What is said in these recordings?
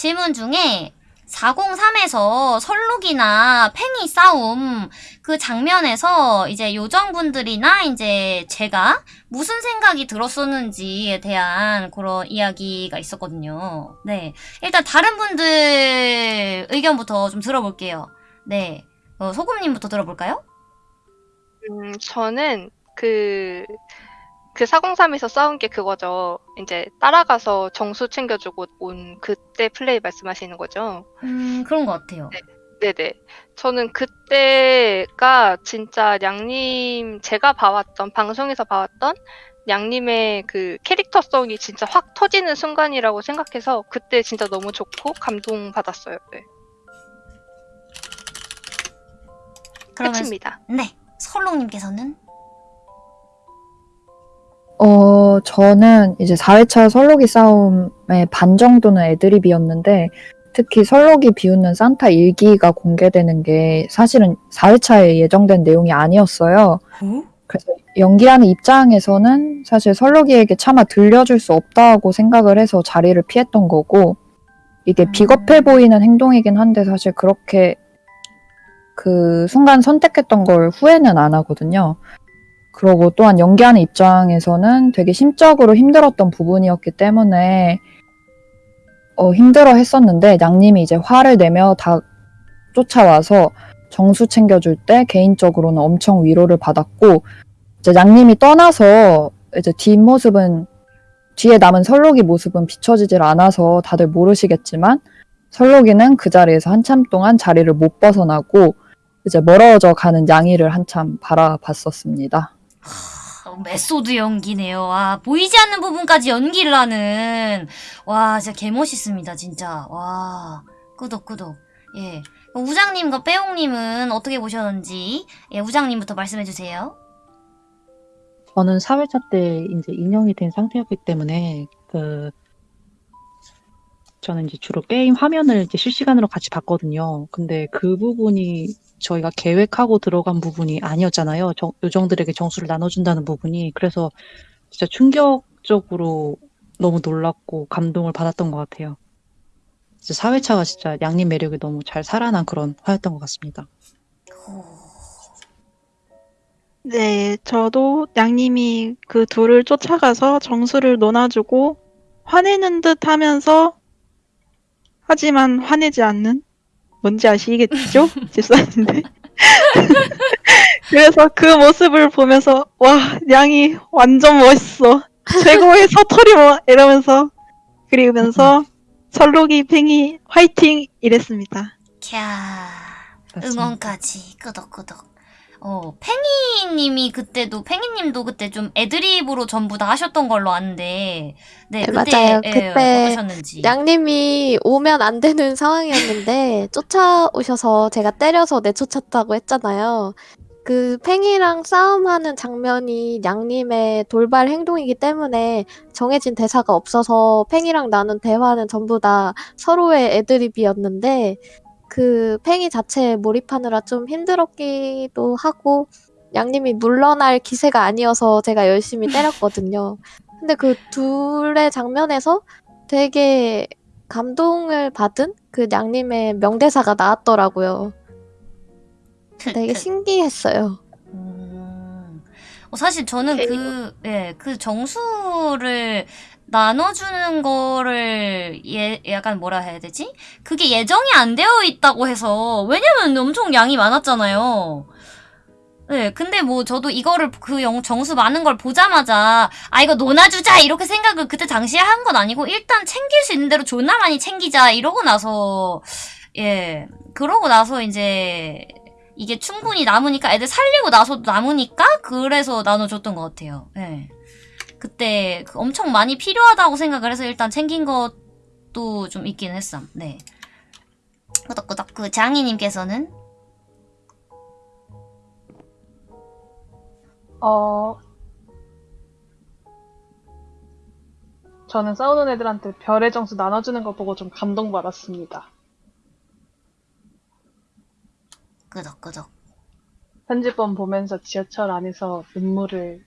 질문 중에 403에서 설룩이나 팽이 싸움 그 장면에서 이제 요정분들이나 이제 제가 무슨 생각이 들었었는지에 대한 그런 이야기가 있었거든요. 네. 일단 다른 분들 의견부터 좀 들어볼게요. 네. 어, 소금님부터 들어볼까요? 음, 저는 그, 그 403에서 싸운 게 그거죠. 이제 따라가서 정수 챙겨주고 온 그때 플레이 말씀하시는 거죠. 음, 그런 것 같아요. 네네. 저는 그때가 진짜 양님, 제가 봐왔던, 방송에서 봐왔던 양님의 그 캐릭터성이 진짜 확 터지는 순간이라고 생각해서 그때 진짜 너무 좋고 감동받았어요. 네. 그러면 끝입니다. 네. 설룩님께서는 어, 저는 이제 4회차 설록이 싸움의 반 정도는 애드립이었는데, 특히 설록이 비웃는 산타 일기가 공개되는 게 사실은 4회차에 예정된 내용이 아니었어요. 그래서 연기하는 입장에서는 사실 설록이에게 차마 들려줄 수 없다고 생각을 해서 자리를 피했던 거고, 이게 음. 비겁해 보이는 행동이긴 한데 사실 그렇게 그 순간 선택했던 걸 후회는 안 하거든요. 그러고 또한 연기하는 입장에서는 되게 심적으로 힘들었던 부분이었기 때문에 어, 힘들어 했었는데 양님이 이제 화를 내며 다 쫓아와서 정수 챙겨줄 때 개인적으로는 엄청 위로를 받았고 이제 양님이 떠나서 이제 뒷모습은 뒤에 남은 설록이 모습은 비춰지질 않아서 다들 모르시겠지만 설록이는 그 자리에서 한참 동안 자리를 못 벗어나고 이제 멀어져 가는 양이를 한참 바라봤었습니다. 어, 메소드 연기네요. 와, 보이지 않는 부분까지 연기를 하는. 와, 진짜 개멋있습니다, 진짜. 와, 끄덕끄덕. 예. 우장님과 빼용님은 어떻게 보셨는지, 예, 우장님부터 말씀해주세요. 저는 4회차 때 이제 인형이 된 상태였기 때문에 그 저는 이제 주로 게임 화면을 이제 실시간으로 같이 봤거든요. 근데 그 부분이 저희가 계획하고 들어간 부분이 아니었잖아요. 정- 요정들에게 정수를 나눠준다는 부분이. 그래서 진짜 충격적으로 너무 놀랐고 감동을 받았던 것 같아요. 진짜 4회차가 진짜 양님 매력이 너무 잘 살아난 그런 화였던 것 같습니다. 네, 저도 양님이 그 둘을 쫓아가서 정수를 논아주고 화내는 듯 하면서 하지만 화내지 않는 뭔지 아시겠죠? 집사님들. 그래서 그 모습을 보면서 와, 양이 완전 멋있어. 최고의 서터리 뭐 이러면서 그리면서 설록이 팽이 화이팅 이랬습니다. 캬. 응원까지, 끄덕끄덕. 어, 팽이님이 그때도, 팽이님도 그때 좀 애드립으로 전부 다 하셨던 걸로 아는데, 네, 네, 그때, 맞아요. 예, 그때 어떠셨는지. 양님이 오면 안 되는 상황이었는데 쫓아오셔서 제가 때려서 내쫓았다고 했잖아요. 그 팽이랑 싸움하는 장면이 양님의 돌발 행동이기 때문에 정해진 대사가 없어서 팽이랑 나눈 대화는 전부 다 서로의 애드립이었는데 그 팽이 자체에 몰입하느라 좀 힘들었기도 하고 양님이 물러날 기세가 아니어서 제가 열심히 때렸거든요. 근데 그 둘의 장면에서 되게 감동을 받은 그 양님의 명대사가 나왔더라고요. 되게 신기했어요. 음. 어, 사실 저는 오케이. 그, 예, 그 정수를 나눠주는 거를 예, 약간 뭐라 해야 되지? 그게 예정이 안 되어 있다고 해서, 왜냐면 엄청 양이 많았잖아요. 네, 근데 뭐 저도 이거를 그 영, 정수 많은 걸 보자마자, 아, 이거 논아주자! 이렇게 생각을 그때 당시에 한 건 아니고, 일단 챙길 수 있는 대로 존나 많이 챙기자! 이러고 나서, 예, 그러고 나서 이제, 이게 충분히 남으니까 애들 살리고 나서도 남으니까 그래서 나눠줬던 것 같아요. 예. 그때 그 엄청 많이 필요하다고 생각을 해서 일단 챙긴 것도 좀 있긴 했어. 네. 끄덕끄덕 그 장희님께서는 어, 저는 싸우는 애들한테 별의 정수 나눠주는 거 보고 좀 감동받았습니다. 끄덕끄덕. 편집본 보면서 지하철 안에서 눈물을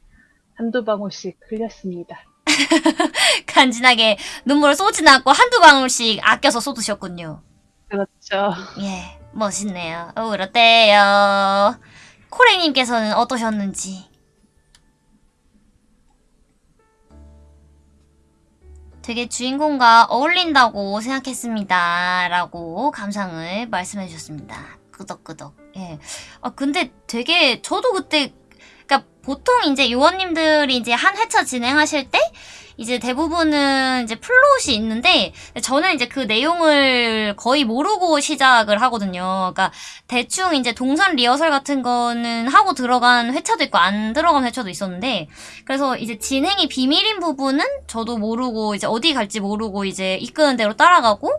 한두 방울씩 흘렸습니다. 간지나게 눈물을 쏘진 않고 한두 방울씩 아껴서 쏟으셨군요. 그렇죠. 예, 멋있네요. 울었대요. 코랭님께서는 어떠셨는지. 되게 주인공과 어울린다고 생각했습니다. 라고 감상을 말씀해 주셨습니다. 끄덕끄덕. 예. 아, 근데 되게, 저도 그때, 그니까 보통 이제 요원님들이 이제 한 회차 진행하실 때, 이제 대부분은 이제 플롯이 있는데, 저는 이제 그 내용을 거의 모르고 시작을 하거든요. 그러니까 대충 이제 동선 리허설 같은 거는 하고 들어간 회차도 있고 안 들어간 회차도 있었는데 그래서 이제 진행이 비밀인 부분은 저도 모르고 이제 어디 갈지 모르고 이제 이끄는 대로 따라가고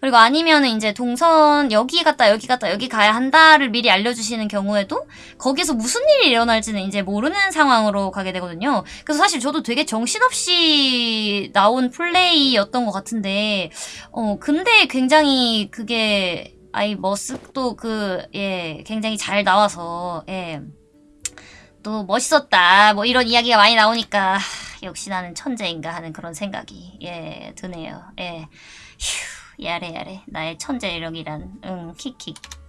그리고 아니면은 이제 동선 여기 갔다 여기 갔다 여기 가야 한다를 미리 알려주시는 경우에도 거기서 무슨 일이 일어날지는 이제 모르는 상황으로 가게 되거든요. 그래서 사실 저도 되게 정신없이 나온 플레이였던 것 같은데 어, 근데 굉장히 그게, 아이, 머쓱도 그, 예, 굉장히 잘 나와서, 예. 또 멋있었다. 뭐 이런 이야기가 많이 나오니까, 하, 역시 나는 천재인가 하는 그런 생각이, 예, 드네요. 예. 휴, 야래, 야래. 나의 천재력이란, 응, 킥킥.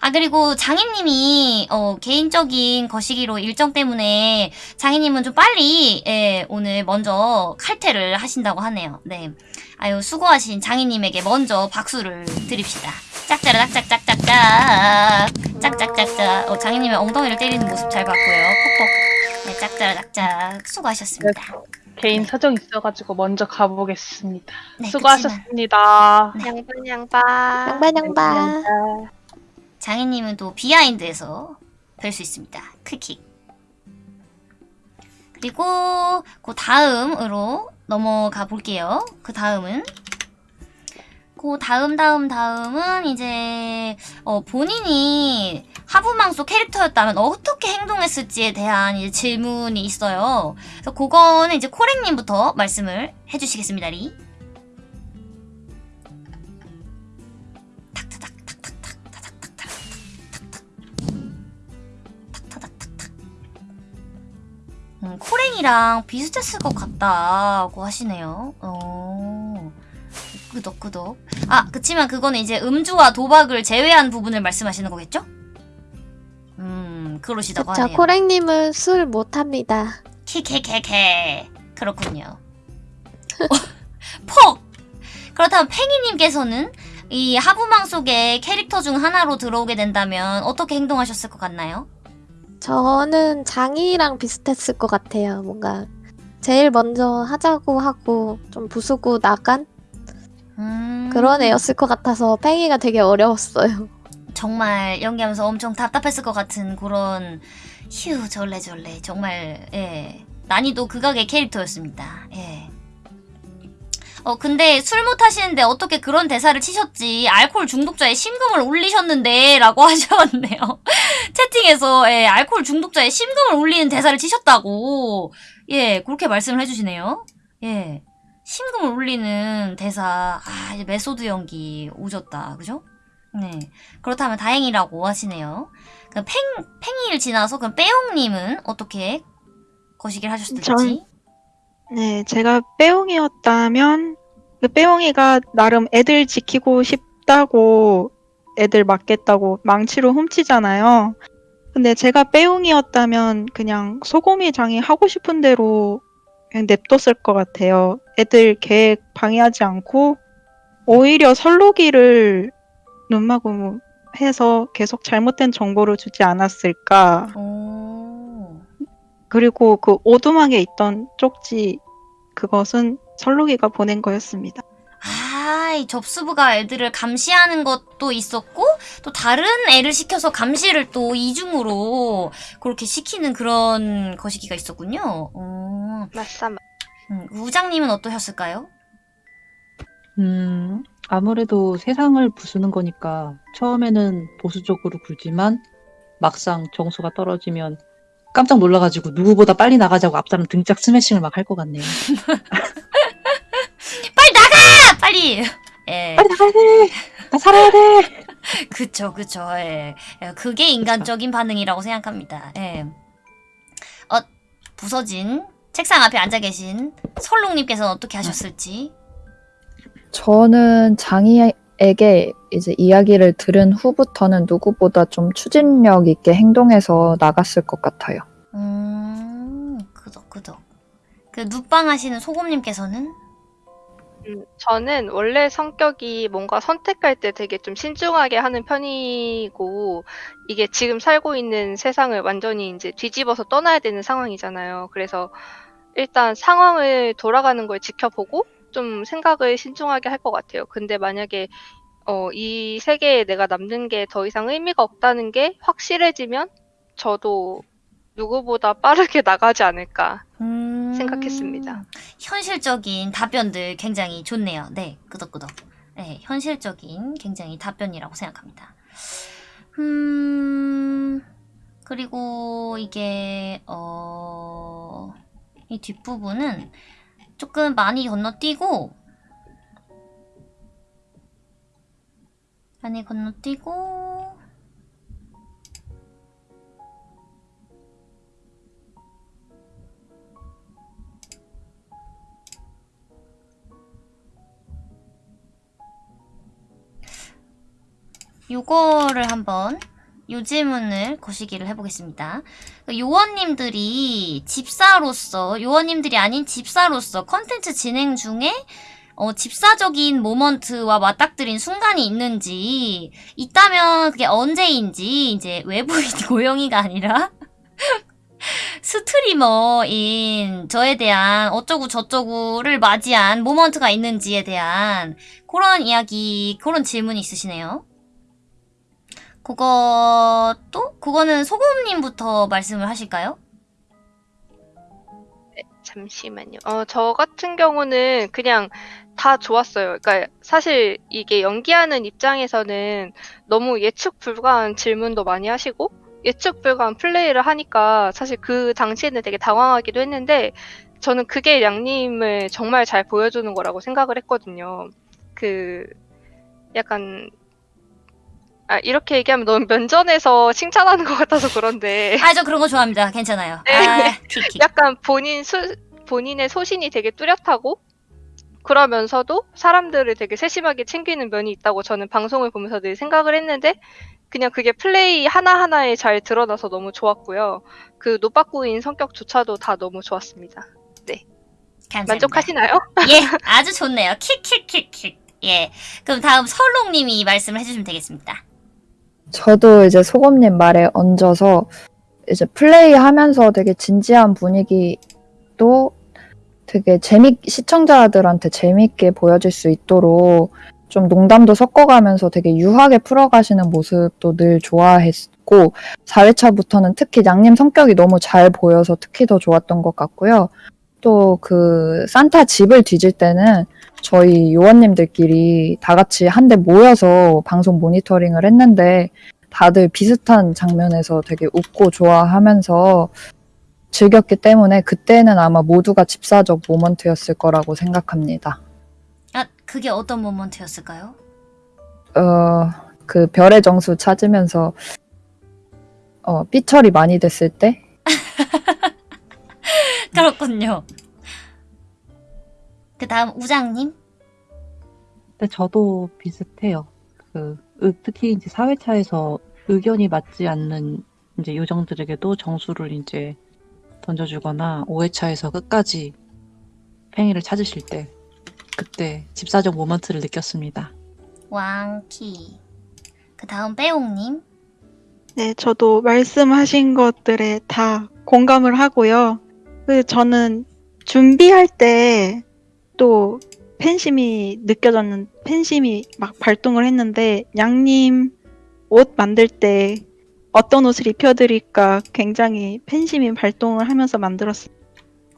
아, 그리고 장인님이, 어, 개인적인 거시기로 일정 때문에 장인님은 좀 빨리, 예, 오늘 먼저 칼퇴를 하신다고 하네요. 네. 아유, 수고하신 장인님에게 먼저 박수를 드립시다. 짝짜라 짝짝짝짝짝. 짝짝짝짝. 어, 장인님의 엉덩이를 때리는 모습 잘 봤고요. 퍽퍽. 네, 짝짜라 짝짝. 수고하셨습니다. 개인 사정 있어가지고 먼저 가보겠습니다. 네, 수고하셨습니다. 네. 양반 양반. 양반 양반. 장인님은 또 비하인드에서 뵐 수 있습니다. 크킥. 그리고 그 다음으로 넘어가 볼게요. 그 다음은 그 다음 다음 다음은 이제 어, 본인이 하부망소 캐릭터였다면 어떻게 행동했을지에 대한 이제 질문이 있어요. 그래서 그거는 이제 코랭님부터 말씀을 해주시겠습니다, 리. 음, 코랭이랑 비슷했을 것 같다고 하시네요. 어. 끄덕 끄덕. 아, 그치만 그거는 이제 음주와 도박을 제외한 부분을 말씀하시는 거겠죠? 음, 그러시다고 자, 하네요. 코랭님은 술 못합니다. 키케케케. 그렇군요. 퍽! 그렇다면 팽이님께서는 이 하부망 속의 캐릭터 중 하나로 들어오게 된다면 어떻게 행동하셨을 것 같나요? 저는 장이랑 비슷했을 것 같아요. 뭔가 제일 먼저 하자고 하고 좀 부수고 나간 음... 그런 애였을 것 같아서 팽이가 되게 어려웠어요. 정말 연기하면서 엄청 답답했을 것 같은 그런 휴 절레절레 정말 예 난이도 극악의 캐릭터였습니다. 예. 어 근데 술 못 하시는데 어떻게 그런 대사를 치셨지 알코올 중독자의 심금을 울리셨는데 라고 하셨네요. 채팅에서 예, 알코올 중독자의 심금을 울리는 대사를 치셨다고 예 그렇게 말씀을 해주시네요. 예 심금을 울리는 대사 아 이제 메소드 연기 오졌다 그죠? 네. 그렇다면 다행이라고 하시네요. 그럼 팽, 팽이를 지나서 그럼 빼용님은 어떻게 거시기를 하셨을지? 전- 네, 제가 빼옹이었다면 그 빼옹이가 나름 애들 지키고 싶다고 애들 맡겠다고 망치로 훔치잖아요. 근데 제가 빼옹이었다면 그냥 소고미 장이 하고 싶은 대로 그냥 냅뒀을 것 같아요. 애들 계획 방해하지 않고 오히려 설로기를 눈마구 해서 계속 잘못된 정보를 주지 않았을까. 오. 그리고 그 오두막에 있던 쪽지 그것은 설록이가 보낸 거였습니다. 아, 이 접수부가 애들을 감시하는 것도 있었고, 또 다른 애를 시켜서 감시를 또 이중으로 그렇게 시키는 그런 거시기가 있었군요. 어, 맞사 음, 우장님은 어떠셨을까요? 음, 아무래도 세상을 부수는 거니까 처음에는 보수 적으로 굴지만 막상 정수가 떨어지면 깜짝 놀라가지고 누구보다 빨리 나가자고 앞사람 등짝 스매싱을 막 할 것 같네요. 빨리 나가! 빨리! 예. 빨리 나가야 돼! 나 살아야 돼! 그쵸, 그쵸, 예. 예, 그게 인간적인 반응이라고 생각합니다. 예. 어, 부서진 책상 앞에 앉아 계신 설롱님께서는 어떻게 하셨을지. 저는 장이 에게 이제 이야기를 들은 후부터는 누구보다 좀 추진력 있게 행동해서 나갔을 것 같아요. 음, 그덕, 그덕. 그, 눕방 하시는 소금님께서는? 음, 저는 원래 성격이 뭔가 선택할 때 되게 좀 신중하게 하는 편이고, 이게 지금 살고 있는 세상을 완전히 이제 뒤집어서 떠나야 되는 상황이잖아요. 그래서 일단 상황을 돌아가는 걸 지켜보고 좀 생각을 신중하게 할 것 같아요. 근데 만약에 어, 이 세계에 내가 남는 게 더 이상 의미가 없다는 게 확실해지면 저도 누구보다 빠르게 나가지 않을까 음, 생각했습니다. 현실적인 답변들 굉장히 좋네요. 네, 끄덕끄덕. 네, 현실적인 굉장히 답변이라고 생각합니다. 음, 그리고 이게, 어, 이 뒷부분은 조금 많이 건너뛰고, 많이 건너뛰고, 요거를 한번 요 질문을 거시기를 해보겠습니다. 그 요원님들이 집사로서 요원님들이 아닌 집사로서 컨텐츠 진행 중에 어, 집사적인 모먼트와 맞닥뜨린 순간이 있는지 있다면 그게 언제인지 이제 외부인 고영이가 아니라 스트리머인 저에 대한 어쩌고 저쩌고를 맞이한 모먼트가 있는지에 대한 그런 이야기 그런 질문이 있으시네요. 그것도 그거는 소금님부터 말씀을 하실까요? 잠시만요. 어, 저 같은 경우는 그냥 다 좋았어요. 그러니까 사실 이게 연기하는 입장에서는 너무 예측 불가한 질문도 많이 하시고 예측 불가한 플레이를 하니까 사실 그 당시에는 되게 당황하기도 했는데 저는 그게 양님을 정말 잘 보여주는 거라고 생각을 했거든요. 그 약간 아, 이렇게 얘기하면 너무 면전에서 칭찬하는 것 같아서 그런데 아, 저 그런 거 좋아합니다. 괜찮아요. 네. 아. 약간 본인 수, 본인의 소신이 되게 뚜렷하고 그러면서도 사람들을 되게 세심하게 챙기는 면이 있다고 저는 방송을 보면서 늘 생각을 했는데 그냥 그게 플레이 하나하나에 잘 드러나서 너무 좋았고요. 그 노빠꾸인 성격조차도 다 너무 좋았습니다. 감사합니다. 만족하시나요? 예, 아주 좋네요. 킥킥킥킥. 예. 그럼 다음 설롱님이 말씀을 해주시면 되겠습니다. 저도 이제 소금님 말에 얹어서 이제 플레이하면서 되게 진지한 분위기도 되게 재미 시청자들한테 재밌게 보여질 수 있도록 좀 농담도 섞어가면서 되게 유하게 풀어가시는 모습도 늘 좋아했고 4회차부터는 특히 양님 성격이 너무 잘 보여서 특히 더 좋았던 것 같고요. 또 그 산타 집을 뒤질 때는 저희 요원님들끼리 다 같이 한데 모여서 방송 모니터링을 했는데 다들 비슷한 장면에서 되게 웃고 좋아하면서 즐겼기 때문에 그때는 아마 모두가 집사적 모먼트였을 거라고 생각합니다. 아, 그게 어떤 모먼트였을까요? 어, 그 별의 정수 찾으면서 어, 삐처리 많이 됐을 때 그렇군요. 그 다음 우장님? 근데 저도 비슷해요. 그 으- 특히 이제 사회차에서 의견이 맞지 않는 이제 요정들에게도 정수를 이제 던져주거나 5회차에서 끝까지 팽이를 찾으실 때 그때 집사적 모먼트를 느꼈습니다. 왕키. 그 다음 빼옹님? 네, 저도 말씀하신 것들에 다 공감을 하고요. 그 저는 준비할 때 또 팬심이 느껴졌는 팬심이 막 발동을 했는데 양님 옷 만들 때 어떤 옷을 입혀드릴까 굉장히 팬심이 발동을 하면서 만들었어요.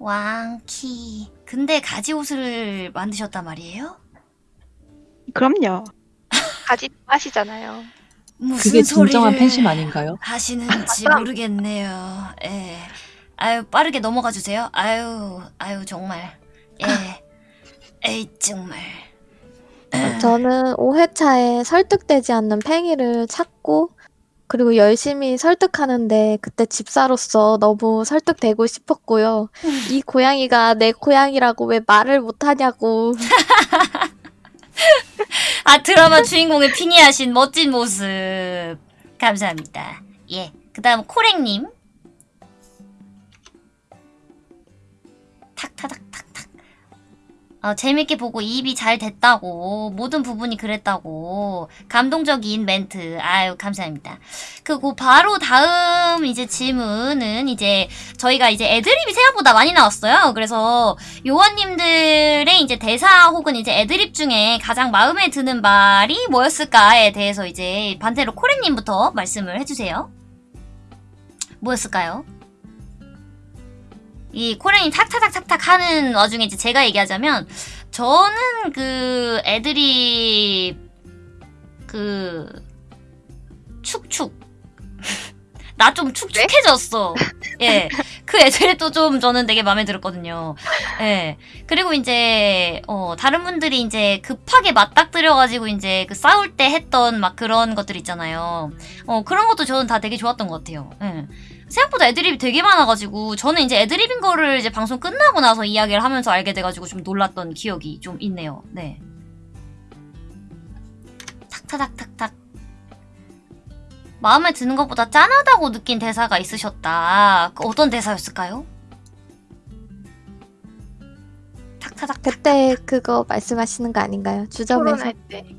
왕키. 근데 가지 옷을 만드셨단 말이에요? 그럼요. 가지 하시잖아요. 무슨 그게 진정한 팬심 아닌가요? 하시는지 모르겠네요. 예. 아유, 빠르게 넘어가 주세요. 아유, 아유, 정말. 예. 에이, 정말. 저는 5회차에 설득되지 않는 팽이를 찾고 그리고 열심히 설득하는데 그때 집사로서 너무 설득되고 싶었고요. 이 고양이가 내 고양이라고 왜 말을 못하냐고. 아 드라마 주인공의 피니하신 멋진 모습 감사합니다. 예. 그 다음 코랭님 탁타닥탁탁. 어, 재밌게 보고 이입이 잘 됐다고 모든 부분이 그랬다고 감동적인 멘트 아유 감사합니다. 그리고 바로 다음 이제 질문은 이제 저희가 이제 애드립이 생각보다 많이 나왔어요. 그래서 요원님들의 이제 대사 혹은 이제 애드립 중에 가장 마음에 드는 말이 뭐였을까에 대해서 이제 반대로 코레님부터 말씀을 해주세요. 뭐였을까요? 이 코레님 탁탁탁 탁탁 하는 와중에 이제 제가 얘기하자면 저는 그 애드립 그 축축 나 좀 축축해졌어. 예. 그 애들도 좀 저는 되게 마음에 들었거든요. 예. 그리고 이제, 어, 다른 분들이 이제 급하게 맞닥뜨려가지고 이제 그 싸울 때 했던 막 그런 것들 있잖아요. 어, 그런 것도 저는 다 되게 좋았던 것 같아요. 예. 생각보다 애드립이 되게 많아가지고, 저는 이제 애드립인 거를 이제 방송 끝나고 나서 이야기를 하면서 알게 돼가지고 좀 놀랐던 기억이 좀 있네요. 네. 탁타닥탁탁. 마음에 드는 것보다 짠하다고 느낀 대사가 있으셨다. 그 어떤 대사였을까요? 탁타닥. 그때 그거 말씀하시는 거 아닌가요? 주점에서. 토론할 때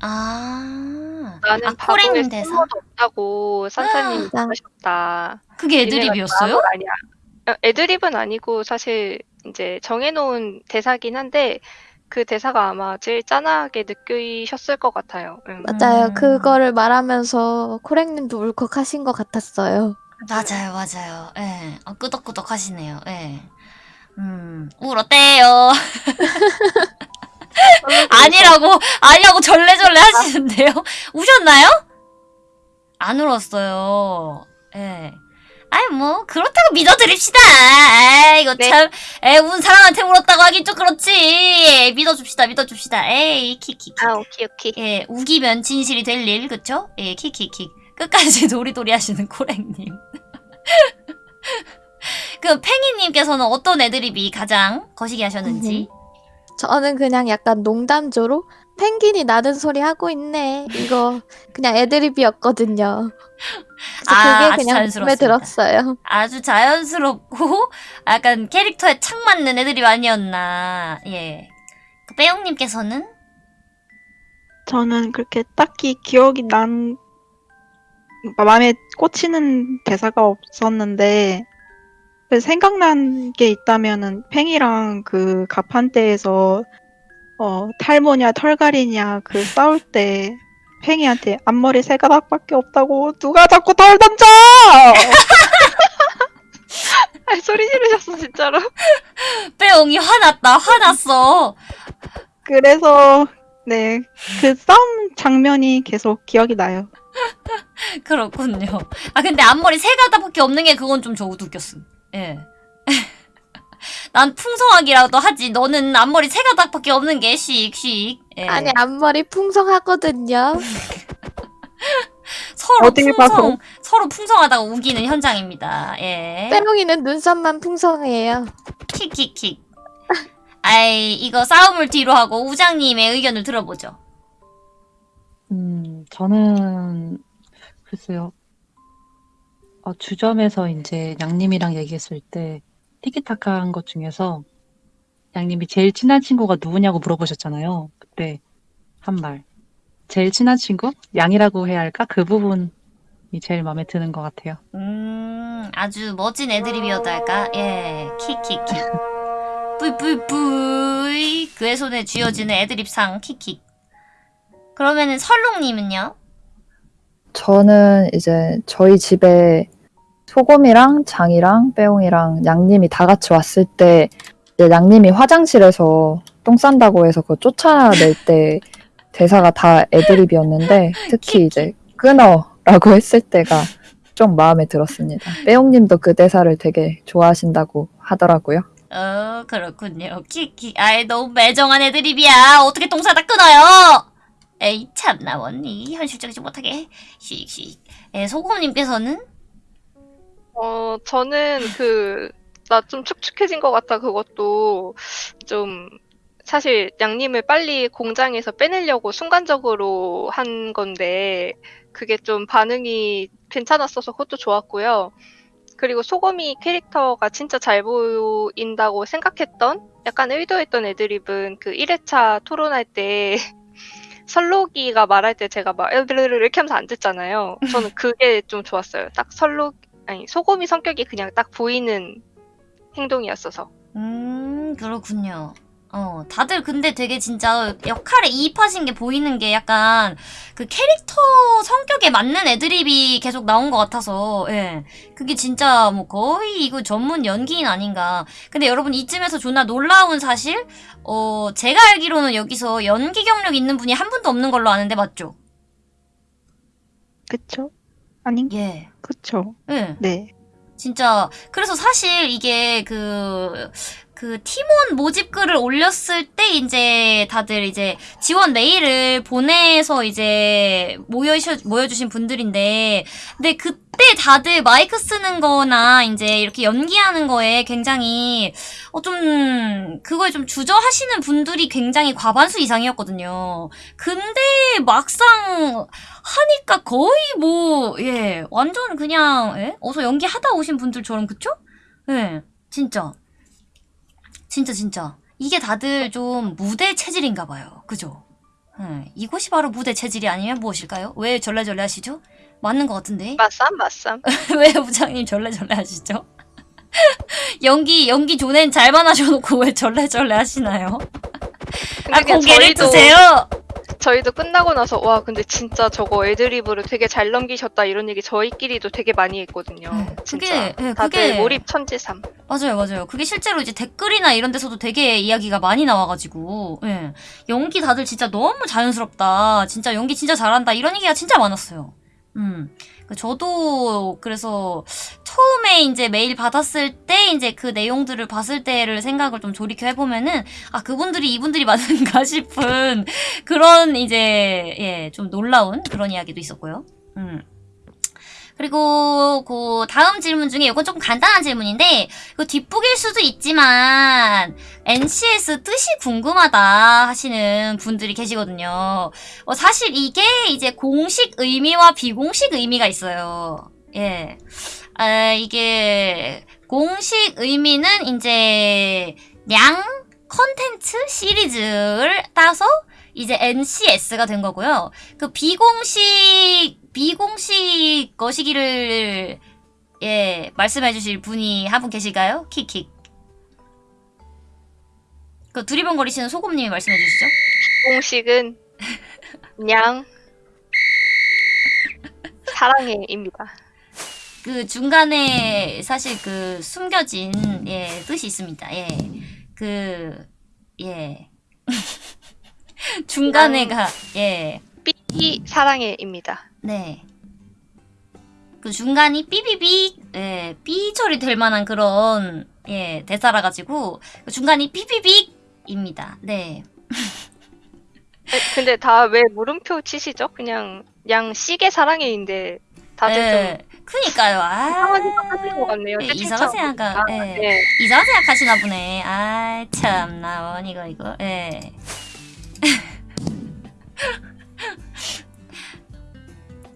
아, 나는 아, 코랭님 대사? 쓸모도 없다고 산타님이 아. 하셨다. 그게 니네가 애드립이었어요? 바보 아니야. 어, 애드립은 아니고 사실 이제 정해놓은 대사긴 한데 그 대사가 아마 제일 짠하게 느끼셨을 것 같아요. 응. 맞아요. 음. 그거를 말하면서 코랭님도 울컥하신 것 같았어요. 맞아요, 맞아요. 예. 어, 끄덕끄덕 하시네요. 예. 음, 울었대요. 아니라고, 아니라고 절레절레 하시는데요? 우셨나요? 안 울었어요. 예. 아이, 뭐, 그렇다고 믿어드립시다. 에이, 이거 네. 참, 에, 운 사람한테 울었다고 하긴 좀 그렇지. 믿어줍시다, 믿어줍시다. 에이, 키키키. 아 오케이 오케이. 예, 우기면 진실이 될 일, 그쵸? 예, 킥킥킥. 끝까지 도리도리 하시는 코랭님. 그, 팽이님께서는 어떤 애드립이 가장 거시기 하셨는지. 저는 그냥 약간 농담조로 펭귄이 나는 소리 하고 있네. 이거 그냥 애드립이었거든요. 아, 아주 그게 그냥 마음에 자연스럽습니다. 들었어요. 아주 자연스럽고, 약간 캐릭터에 착 맞는 애드립 아니었나. 예. 그, 빼용님께서는? 저는 그렇게 딱히 기억이 난 마음에 꽂히는 대사가 없었는데 그 생각난 게 있다면은 팽이랑 그 가판대에서 어 탈모냐 털갈이냐 그 싸울 때 팽이한테 앞머리 세 가닥밖에 없다고 누가 자꾸 털 던져! 아 소리 지르셨어 진짜로. 빼용이 화났다, 화났어. 그래서 네 그 싸움 장면이 계속 기억이 나요. 그렇군요. 아, 근데 앞머리 세 가닥밖에 없는 게 그건 좀저 웃겼음. 예. 난 풍성하기라도 하지. 너는 앞머리 세 가닥밖에 없는 게 씩씩. 예. 아니 앞머리 풍성하거든요. 서로 풍성, 봐서. 서로 풍성하다고 우기는 현장입니다. 예. 빼롱이는 눈썹만 풍성해요. 킥킥킥. 아이, 이거 싸움을 뒤로 하고 우장님의 의견을 들어보죠. 음, 저는 글쎄요. 어, 주점에서 이제 양님이랑 얘기했을 때 티키타카 한 것 중에서 양님이 제일 친한 친구가 누구냐고 물어보셨잖아요. 그때 한 말. 제일 친한 친구? 양이라고 해야 할까? 그 부분이 제일 마음에 드는 것 같아요. 음, 아주 멋진 애드립이었달까? 예, 킥킥킥. 뿌이뿌이뿌이. 그의 손에 쥐어지는 애드립상 킥킥. 그러면은 설롱 님은요? 저는 이제 저희 집에 소금이랑 장이랑 빼옹이랑 양님이 다 같이 왔을 때 이제 양님이 화장실에서 똥 싼다고 해서 그거 쫓아낼 때 대사가 다 애드립이었는데 특히 이제 끊어라고 했을 때가 좀 마음에 들었습니다. 빼옹님도 그 대사를 되게 좋아하신다고 하더라고요. 어, 그렇군요. 킥킥. 아이, 너무 매정한 애드립이야. 어떻게 똥 싸다 끊어요? 에이 참나 언니 현실적이지 못하게 씩씩. 예, 소금님께서는 어, 저는 그, 나 좀 축축해진 것 같다, 그것도 좀, 사실 양님을 빨리 공장에서 빼내려고 순간적으로 한 건데, 그게 좀 반응이 괜찮았어서 그것도 좋았고요. 그리고 소금이 캐릭터가 진짜 잘 보인다고 생각했던, 약간 의도했던 애드립은 그 1회차 토론할 때, 설록이가 말할 때 제가 막 으르르르 이렇게 하면서 안 듣잖아요. 저는 그게 좀 좋았어요. 딱 설록, 아니 소금이 성격이 그냥 딱 보이는 행동이었어서 음, 그렇군요. 어, 다들 근데 되게 진짜 역할에 이입하신 게 보이는 게 약간 그 캐릭터 성 격에 맞는 애드립이 계속 나온 것 같아서, 예. 그게 진짜 뭐 거의 이거 전문 연기인 아닌가. 근데 여러분 이쯤에서 존나 놀라운 사실? 어, 제가 알기로는 여기서 연기 경력 있는 분이 한 분도 없는 걸로 아는데 맞죠? 그쵸? 아니, 예. 그쵸. 예. 네. 진짜 그래서 사실 이게 그, 그 팀원 모집 글을 올렸을 때 이제 다들 이제 지원 메일을 보내서 이제 모여 모여주신 분들인데 근데 그때 다들 마이크 쓰는 거나 이제 이렇게 연기하는 거에 굉장히 어 좀 그거에 좀 주저하시는 분들이 굉장히 과반수 이상이었거든요. 근데 막상 하니까 거의 뭐, 예, 완전 그냥, 예? 어서 연기하다 오신 분들처럼, 그쵸? 예, 진짜. 진짜, 진짜. 이게 다들 좀 무대 체질인가 봐요. 그죠? 예, 이것이 바로 무대 체질이 아니면 무엇일까요? 왜 절레절레 하시죠? 맞는 것 같은데? 맞쌈 맞쌈 왜 부장님 절레절레 하시죠? 연기, 연기 존엔 잘만 하셔놓고 왜 절레절레 하시나요? 아, 고개를 저희도 드세요! 저희도 끝나고 나서 와 근데 진짜 저거 애드립으로 되게 잘 넘기셨다 이런 얘기 저희끼리도 되게 많이 했거든요 네, 그게, 예, 다들 그게- 몰입 천지삼 맞아요, 맞아요. 그게 실제로 이제 댓글이나 이런 데서도 되게 이야기가 많이 나와가지고, 예. 연기 다들 진짜 너무 자연스럽다. 진짜 연기 진짜 잘한다. 이런 얘기가 진짜 많았어요. 음. 그 저도 그래서 처음에 이제 메일 받았을 때 이제 그 내용들을 봤을 때를 생각을 좀 돌이켜 해보면은, 아, 그분들이 이분들이 맞는가 싶은 그런 이제, 예, 좀 놀라운 그런 이야기도 있었고요. 음. 그리고 그 다음 질문 중에 이건 조금 간단한 질문인데 그 뒷북일 수도 있지만 NCS 뜻이 궁금하다 하시는 분들이 계시거든요. 어, 사실 이게 이제 공식 의미와 비공식 의미가 있어요. 예. 아, 이게 공식 의미는 이제 양 컨텐츠 시리즈를 따서 이제 NCS가 된 거고요. 그 비공식 비공식 거시기를 예 말씀해 주실 분이 한 분 계실까요? 킥킥. 그 두리번거리시는 소금님이 말씀해 주시죠. 공식은 냥 사랑해입니다 그 중간에 사실 그 숨겨진 예 뜻이 있습니다. 예. 그 예. 중간에가 예. 삐 사랑해입니다 네. 그 중간이 삐비비, 예, 삐 처리 될 만한 그런, 예, 대사라 가지고, 그 중간이 삐비빅입니다. 네. 에, 근데 다 왜 물음표 치시죠? 그냥 양 시계 사랑해인데 다들 예, 좀 그니까요. 이상한 아. 생각하시는 것 같네요. 예, 이상한 생각, 보니까. 예. 네. 이상한 생각하시나 보네. 아, 참나, 원, 이거, 이거, 예.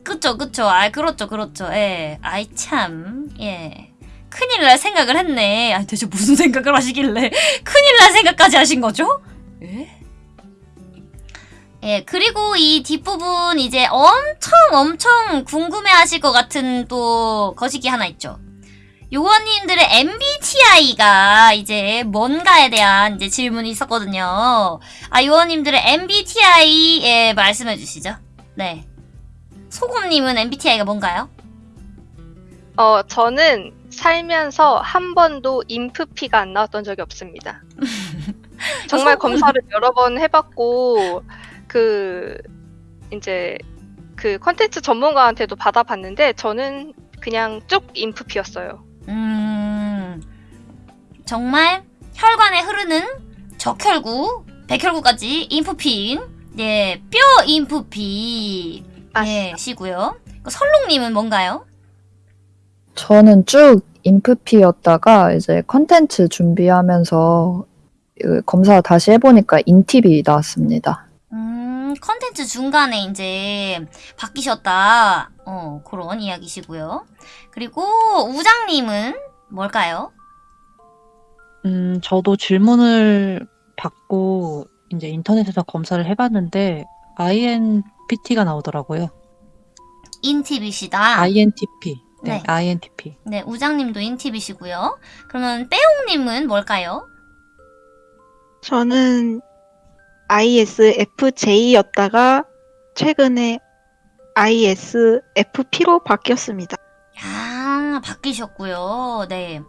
그쵸, 그쵸. 아, 그렇죠, 그렇죠. 예. 아이, 참, 예. 큰일 날 생각을 했네. 아, 대체 무슨 생각을 하시길래. 큰일 날 생각까지 하신 거죠? 예? 예, 그리고 이 뒷부분 이제 엄청 엄청 궁금해 하실 것 같은 또 거시기 하나 있죠. 요원님들의 MBTI가 이제 뭔가에 대한 이제 질문이 있었거든요. 아, 요원님들의 MBTI 예, 말씀해 주시죠. 네. 소금님은 MBTI가 뭔가요? 어, 저는 살면서 한 번도 인프피가 안 나왔던 적이 없습니다. 정말 소금- 검사를 여러 번 해봤고, 그, 이제, 그 컨텐츠 전문가한테도 받아봤는데, 저는 그냥 쭉 인프피였어요. 음, 정말 혈관에 흐르는 적혈구, 백혈구까지 인프피인 예, 뼈 인프피. 예, 맞습니다. 시고요. 그 설롱님은 뭔가요? 저는 쭉 인프피였다가 이제 컨텐츠 준비하면서 그 검사 다시 해보니까 인팁이 나왔습니다. 음, 컨텐츠 중간에 이제 바뀌셨다. 어, 그런 이야기시고요. 그리고 우장님은 뭘까요? 음, 저도 질문을 받고 이제 인터넷에서 검사를 해봤는데 INPT가 나오더라고요. 인팁이시다. INTP. 네, 네. INTP. 네, 우장님도 인팁이시고요. 그러면 빼용님은 뭘까요? 저는 ISFJ였다가 최근에 ISFP로 바뀌었습니다. 야, 바뀌셨고요. 네.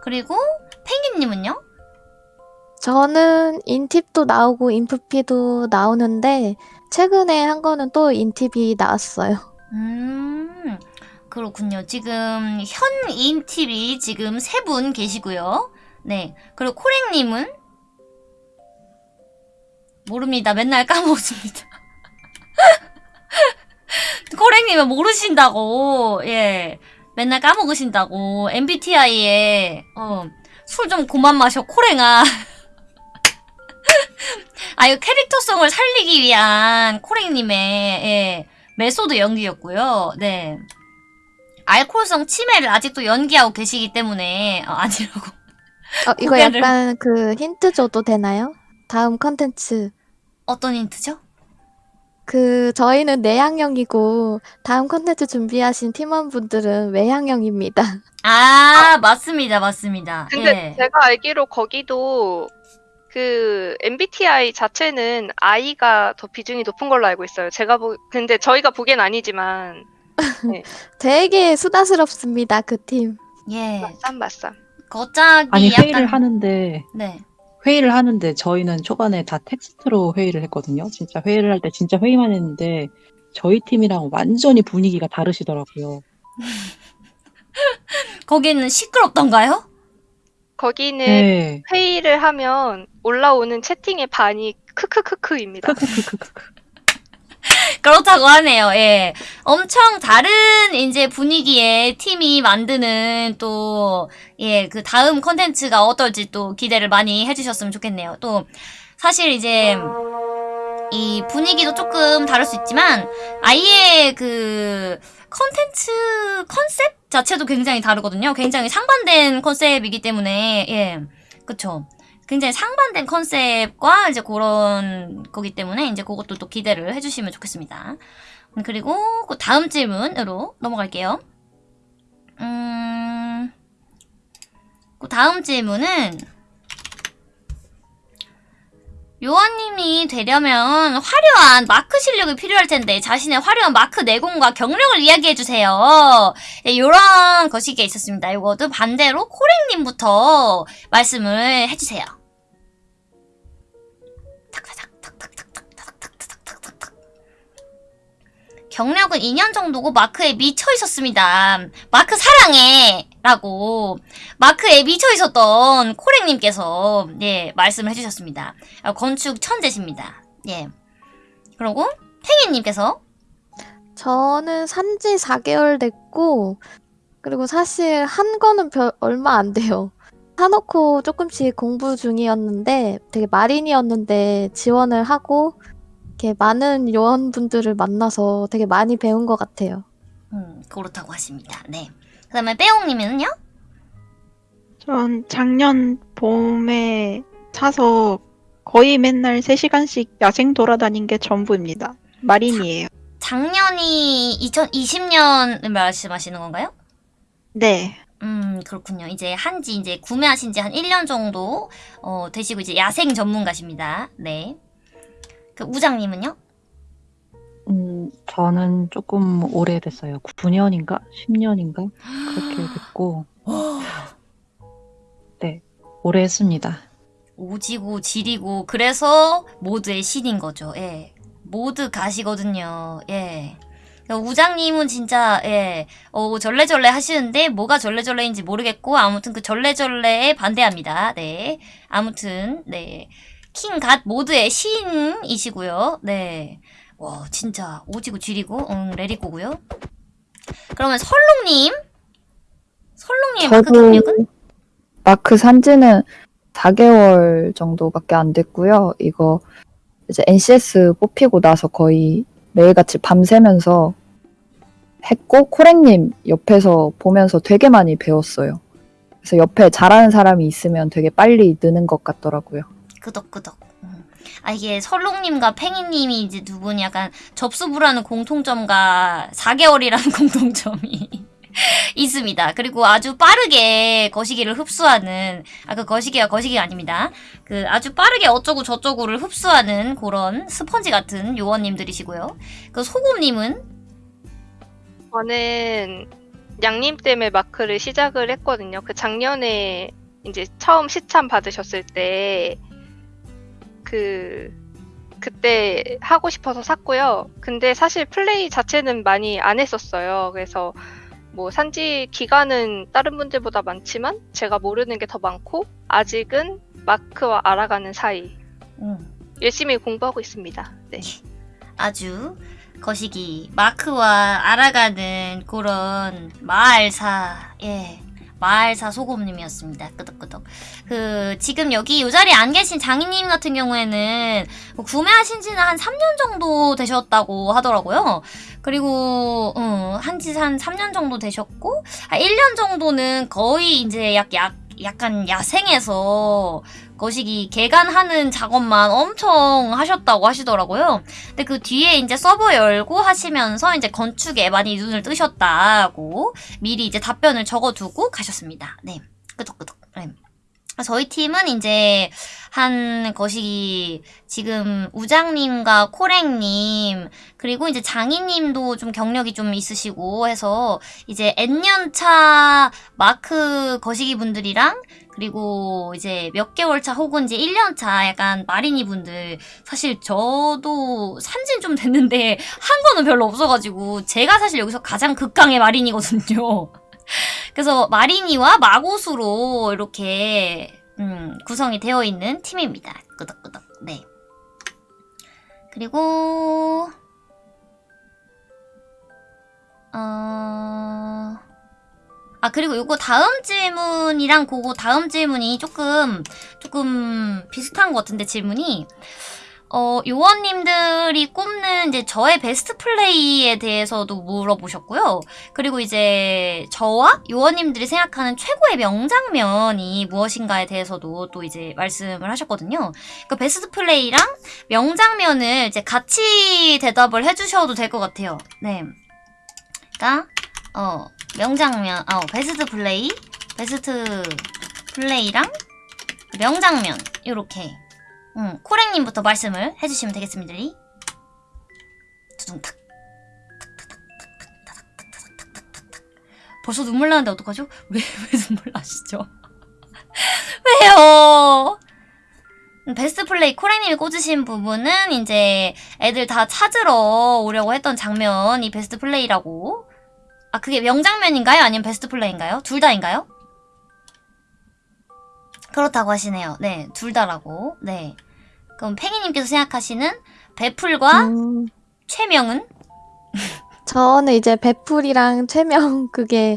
그리고 펭귄님은요? 저는 인팁도 나오고 인프피도 나오는데 최근에 한 거는 또 인팁이 나왔어요. 음, 그렇군요. 지금 현 인팁이 지금 세 분 계시고요. 네. 그리고 코랭님은? 모릅니다. 맨날 까먹습니다. 코랭님은 모르신다고. 예. 맨날 까먹으신다고. MBTI에, 어, 술 좀 그만 마셔, 코랭아. 아, 이 캐릭터성을 살리기 위한 코랭님의, 예. 메소드 연기였고요. 네. 알코올성 치매를 아직도 연기하고 계시기 때문에 어, 아니라고. 어, 이거 고개를- 약간 그 힌트 줘도 되나요? 다음 컨텐츠. 어떤 힌트죠? 그 저희는 내향형이고 다음 컨텐츠 준비하신 팀원분들은 외향형입니다. 아, 맞습니다. 맞습니다. 근데 예. 제가 알기로 거기도 그 MBTI 자체는 I가 더 비중이 높은 걸로 알고 있어요. 제가 보 근데 저희가 보기엔 아니지만 되게 수다스럽습니다. 그 팀. 예. 맞쌈 맞쌈. 거짝이 아니, 약간 회의를 하는데, 네. 회의를 하는데 저희는 초반에 다 텍스트로 회의를 했거든요. 진짜 회의를 할 때 진짜 회의만 했는데 저희 팀이랑 완전히 분위기가 다르시더라고요. 거기는 시끄럽던가요? 거기는 네. 회의를 하면 올라오는 채팅의 반이 크크크크입니다. 크크크크크. 그렇다고 하네요. 예. 엄청 다른 이제 분위기의 팀이 만드는 또, 예, 그 다음 컨텐츠가 어떨지 또 기대를 많이 해주셨으면 좋겠네요. 또, 사실 이제, 이 분위기도 조금 다를 수 있지만, 아예 그, 컨텐츠 컨셉 자체도 굉장히 다르거든요. 굉장히 상반된 컨셉이기 때문에, 예. 그쵸. 굉장히 상반된 컨셉과 이제 그런 거기 때문에 이제 그것도 또 기대를 해주시면 좋겠습니다. 음, 그리고 그 다음 질문으로 넘어갈게요. 음, 그 다음 질문은 요원님이 되려면 화려한 마크 실력이 필요할 텐데 자신의 화려한 마크 내공과 경력을 이야기해 주세요. 예, 요런 것이 있었습니다. 요것도 반대로 코랭님부터 말씀을 해주세요. 경력은 2년 정도고 마크에 미쳐 있었습니다. 마크 사랑해! 라고 마크에 미쳐 있었던 코랭님께서 예 말씀을 해주셨습니다. 아, 건축 천재십니다. 예. 그리고 팽이님께서 저는 산지 4개월 됐고, 그리고 사실 한 거는 별, 얼마 안 돼요. 사놓고 조금씩 공부 중이었는데, 되게 마린이었는데 지원을 하고, 이렇게 많은 요원분들을 만나서 되게 많이 배운 것 같아요. 음, 그렇다고 하십니다. 네. 그 다음에 빼옹님은요? 전 작년 봄에 사서 거의 맨날 3시간씩 야생 돌아다닌 게 전부입니다. 마린이에요. 작년이 2020년을 말씀하시는 건가요? 네. 음, 그렇군요. 이제 한지 이제 구매하신 지 한 1년 정도 어, 되시고 이제 야생 전문가십니다. 네. 그 우장님은요? 음, 저는 조금 오래됐어요. 9년인가? 10년인가? 그렇게 됐고, 네, 오래 했습니다. 오지고 지리고 그래서 모드의 신인 거죠. 예. 모드 가시거든요. 예. 우장님은 진짜 예. 어 절레절레 하시는데 뭐가 절레절레인지 모르겠고 아무튼 그 절레절레에 반대합니다. 네. 아무튼 네. 킹 갓 모드의 신이시고요. 네. 와, 진짜 오지고 쥐리고, 응, 레리코고요. 그러면 설롱님. 설롱님 마크 경력은? 마크 산지는 4개월 정도밖에 안 됐고요. 이거 이제 NCS 뽑히고 나서 거의 매일같이 밤새면서 했고 코랭님 옆에서 보면서 되게 많이 배웠어요. 그래서 옆에 잘하는 사람이 있으면 되게 빨리 느는 것 같더라고요. 끄덕끄덕. 음. 아 이게 설롱님과 팽이님이 이제 두 분이 약간 접수부라는 공통점과 4개월이라는 공통점이 있습니다. 그리고 아주 빠르게 거시기를 흡수하는 아 그 거시기가 거시기가 아닙니다. 그 아주 빠르게 어쩌고 저쩌고를 흡수하는 그런 스펀지 같은 요원님들이시고요. 그 소금님은 저는 양님 때문에 마크를 시작을 했거든요. 그 작년에 이제 처음 시참 받으셨을 때 그 그때 하고 싶어서 샀고요. 근데 사실 플레이 자체는 많이 안 했었어요. 그래서 뭐 산지 기간은 다른 분들보다 많지만 제가 모르는 게 더 많고 아직은 마크와 알아가는 사이 음. 열심히 공부하고 있습니다. 네. 아주 거시기 마크와 알아가는 그런 마을사 예 마을사 소금님이었습니다. 끄덕끄덕. 그 지금 여기 이 자리에 안 계신 장인님 같은 경우에는 뭐 구매하신 지는 한 3년 정도 되셨다고 하더라고요. 그리고 어, 한지 한 3년 정도 되셨고 아, 1년 정도는 거의 이제 약, 약 약간 야생에서 거시기 개간하는 작업만 엄청 하셨다고 하시더라고요. 근데 그 뒤에 이제 서버 열고 하시면서 이제 건축에 많이 눈을 뜨셨다고 미리 이제 답변을 적어두고 가셨습니다. 네. 끄덕끄덕. 네. 저희 팀은 이제 한 것이 지금 우장님과 코랭님 그리고 이제 장희님도 좀 경력이 좀 있으시고 해서 이제 N년차 마크 거시기 분들이랑 그리고 이제 몇 개월 차 혹은 이제 1년 차 약간 마리니 분들 사실 저도 산지는 좀 됐는데 한 거는 별로 없어가지고 제가 사실 여기서 가장 극강의 마리니거든요. 그래서 마리니와 마고수로 이렇게 음, 구성이 되어 있는 팀입니다. 끄덕끄덕. 네. 그리고 어... 아 그리고 요거 다음 질문이랑 그거 다음 질문이 조금 조금 비슷한 것 같은데 질문이 어 요원님들이 꼽는 이제 저의 베스트 플레이에 대해서도 물어보셨고요. 그리고 이제 저와 요원님들이 생각하는 최고의 명장면이 무엇인가에 대해서도 또 이제 말씀을 하셨거든요. 그 베스트 플레이랑 명장면을 이제 같이 대답을 해주셔도 될 것 같아요. 네. 그러니까 어 명장면, 어 베스트 플레이, 베스트 플레이랑 명장면 이렇게. 음, 코랭님부터 말씀을 해주시면 되겠습니다. 두둥탁. 벌써 눈물 나는데 어떡하죠? 왜, 왜 눈물 나시죠? 왜요? 베스트 플레이 코랭님이 꽂으신 부분은 이제 애들 다 찾으러 오려고 했던 장면이 베스트 플레이라고. 아, 그게 명장면인가요? 아니면 베스트 플레이인가요? 둘 다인가요? 그렇다고 하시네요. 네, 둘 다라고. 네. 그럼 팽이님께서 생각하시는 배풀과 음, 최명은? 저는 이제 배풀이랑 최명 그게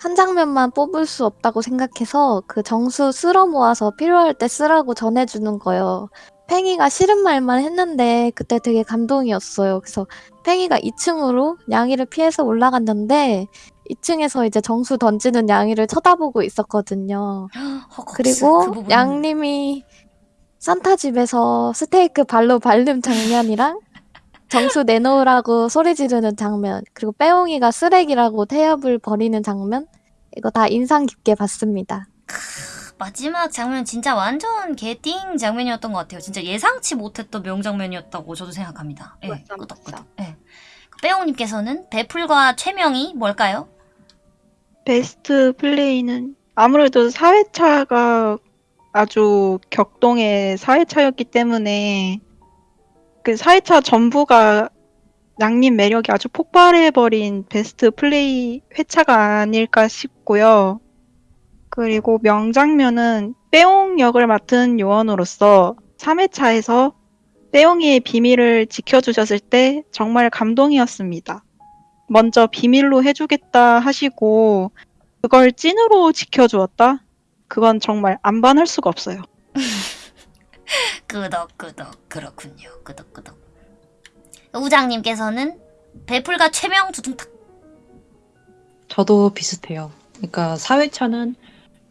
한 장면만 뽑을 수 없다고 생각해서 그 정수 쓸어 모아서 필요할 때 쓰라고 전해주는 거요. 팽이가 싫은 말만 했는데 그때 되게 감동이었어요. 그래서 팽이가 2층으로 양이를 피해서 올라갔는데 2층에서 이제 정수 던지는 양이를 쳐다보고 있었거든요. 허걱스, 그리고 그. 양님이 산타 집에서 스테이크 발로 밟는 장면이랑 정수 내놓으라고 소리 지르는 장면 그리고 빼옹이가 쓰레기라고 태엽을 버리는 장면 이거 다 인상 깊게 봤습니다. 마지막 장면 진짜 완전 개띵 장면이었던 것 같아요. 진짜 예상치 못했던 명장면이었다고 저도 생각합니다. 예, 맞아, 끄덕끄덕. 맞아. 예. 빼옹님께서는 배풀과 최명이 뭘까요? 베스트 플레이는 아무래도 4회차가 아주 격동의 4회차였기 때문에 그 4회차 전부가 양님 매력이 아주 폭발해버린 베스트 플레이 회차가 아닐까 싶고요. 그리고 명장면은 빼옹 역을 맡은 요원으로서 3회차에서 빼용이의 비밀을 지켜주셨을 때 정말 감동이었습니다. 먼저 비밀로 해주겠다 하시고 그걸 찐으로 지켜주었다? 그건 정말 안 반할 수가 없어요. 끄덕끄덕 그렇군요. 끄덕끄덕. 우장님께서는 배풀과 최명 두둥탁. 저도 비슷해요. 그러니까 4회차는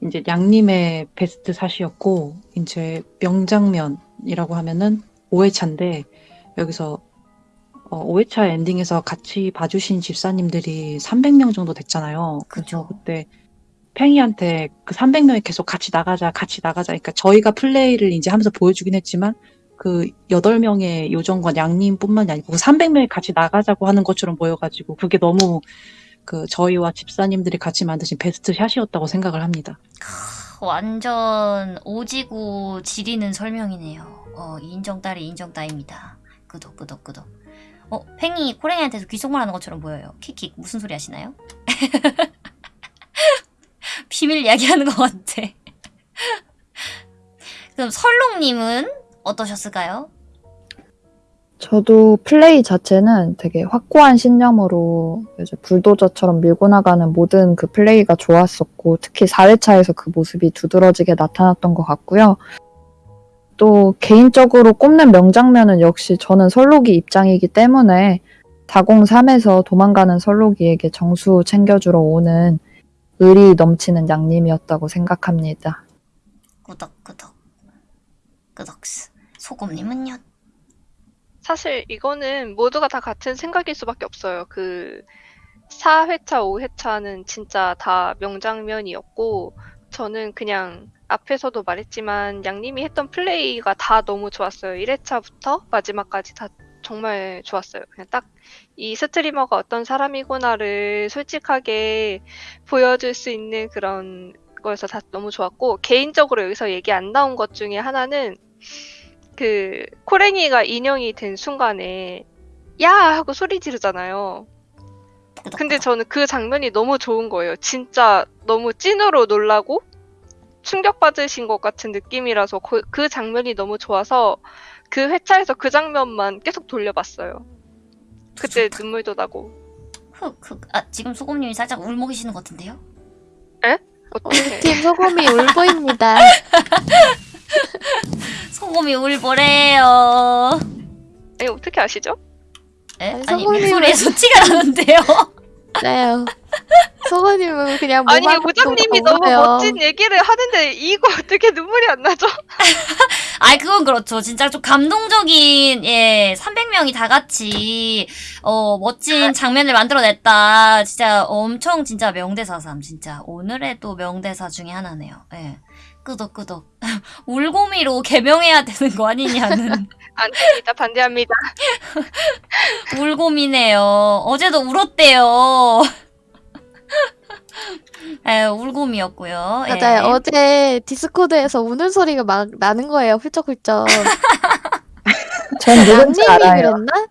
이제 양님의 베스트 샷이었고 이제 명장면이라고 하면은 5회차인데 여기서 어, 5회차 엔딩에서 같이 봐주신 집사님들이 300명 정도 됐잖아요. 그죠. 그때 팽이한테 그 300명이 계속 같이 나가자, 같이 나가자. 그러니까 저희가 플레이를 이제 하면서 보여주긴 했지만 그 8명의 요정과 양님뿐만이 아니고 그 300명이 같이 나가자고 하는 것처럼 보여가지고 그게 너무 그 저희와 집사님들이 같이 만드신 베스트 샷이었다고 생각을 합니다. 완전 오지고 지리는 설명이네요. 어, 인정 딸이 인정 따입니다. 끄덕 끄덕 끄덕. 어, 팽이 코랭이한테서 귓속말 하는 것처럼 보여요. 킥킥 무슨 소리 하시나요? 비밀 이야기하는 것 같아. 그럼 설롱님은 어떠셨을까요? 저도 플레이 자체는 되게 확고한 신념으로 이제 불도저처럼 밀고 나가는 모든 그 플레이가 좋았었고 특히 4회차에서 그 모습이 두드러지게 나타났던 것 같고요. 또 개인적으로 꼽는 명장면은 역시 저는 설록이 입장이기 때문에 다공삼에서 도망가는 설록이에게 정수 챙겨주러 오는 의리 넘치는 양님이었다고 생각합니다. 끄덕끄덕. 끄덕스. 소금님은요? 사실 이거는 모두가 다 같은 생각일 수밖에 없어요. 그 4회차, 5회차는 진짜 다 명장면이었고 저는 그냥 앞에서도 말했지만 양님이 했던 플레이가 다 너무 좋았어요. 1회차부터 마지막까지 다 정말 좋았어요. 그냥 딱 이 스트리머가 어떤 사람이구나를 솔직하게 보여줄 수 있는 그런 거여서 다 너무 좋았고 개인적으로 여기서 얘기 안 나온 것 중에 하나는 그 코랭이가 인형이 된 순간에 야 하고 소리 지르잖아요. 근데 저는 그 장면이 너무 좋은 거예요. 진짜 너무 찐으로 놀라고 충격받으신 것 같은 느낌이라서 그, 그 장면이 너무 좋아서 그 회차에서 그 장면만 계속 돌려봤어요. 그때 눈물도 나고. 흑흑. 아, 지금 소금님이 살짝 울먹이시는 것 같은데요? 어떻게? 우리 팀 소금이 울보입니다. 소금이 울보래요. 아니 어떻게 아시죠? 에? 아니, 아니, 소금님은- 목소리에서 티가 나는데요? 네. 소금님은 그냥 아니 부장님이 너무. 멋진 얘기를 하는데 이거 어떻게 눈물이 안 나죠? 아이, 그건 그렇죠. 진짜 좀 감동적인, 예, 300명이 다 같이, 어, 멋진 장면을 만들어냈다. 진짜 엄청 진짜 명대사삼, 진짜. 오늘의 또 명대사 중에 하나네요. 예. 끄덕끄덕. 울고미로 개명해야 되는 거 아니냐는. 안 됩니다. 반대합니다. 울고미네요. 어제도 울었대요. 에, 울고미였고요. 예. 맞아요. 어제 디스코드에서 우는 소리가 막 나는 거예요. 훌쩍훌쩍. 전 누군지 양님이 알아요. 그랬나?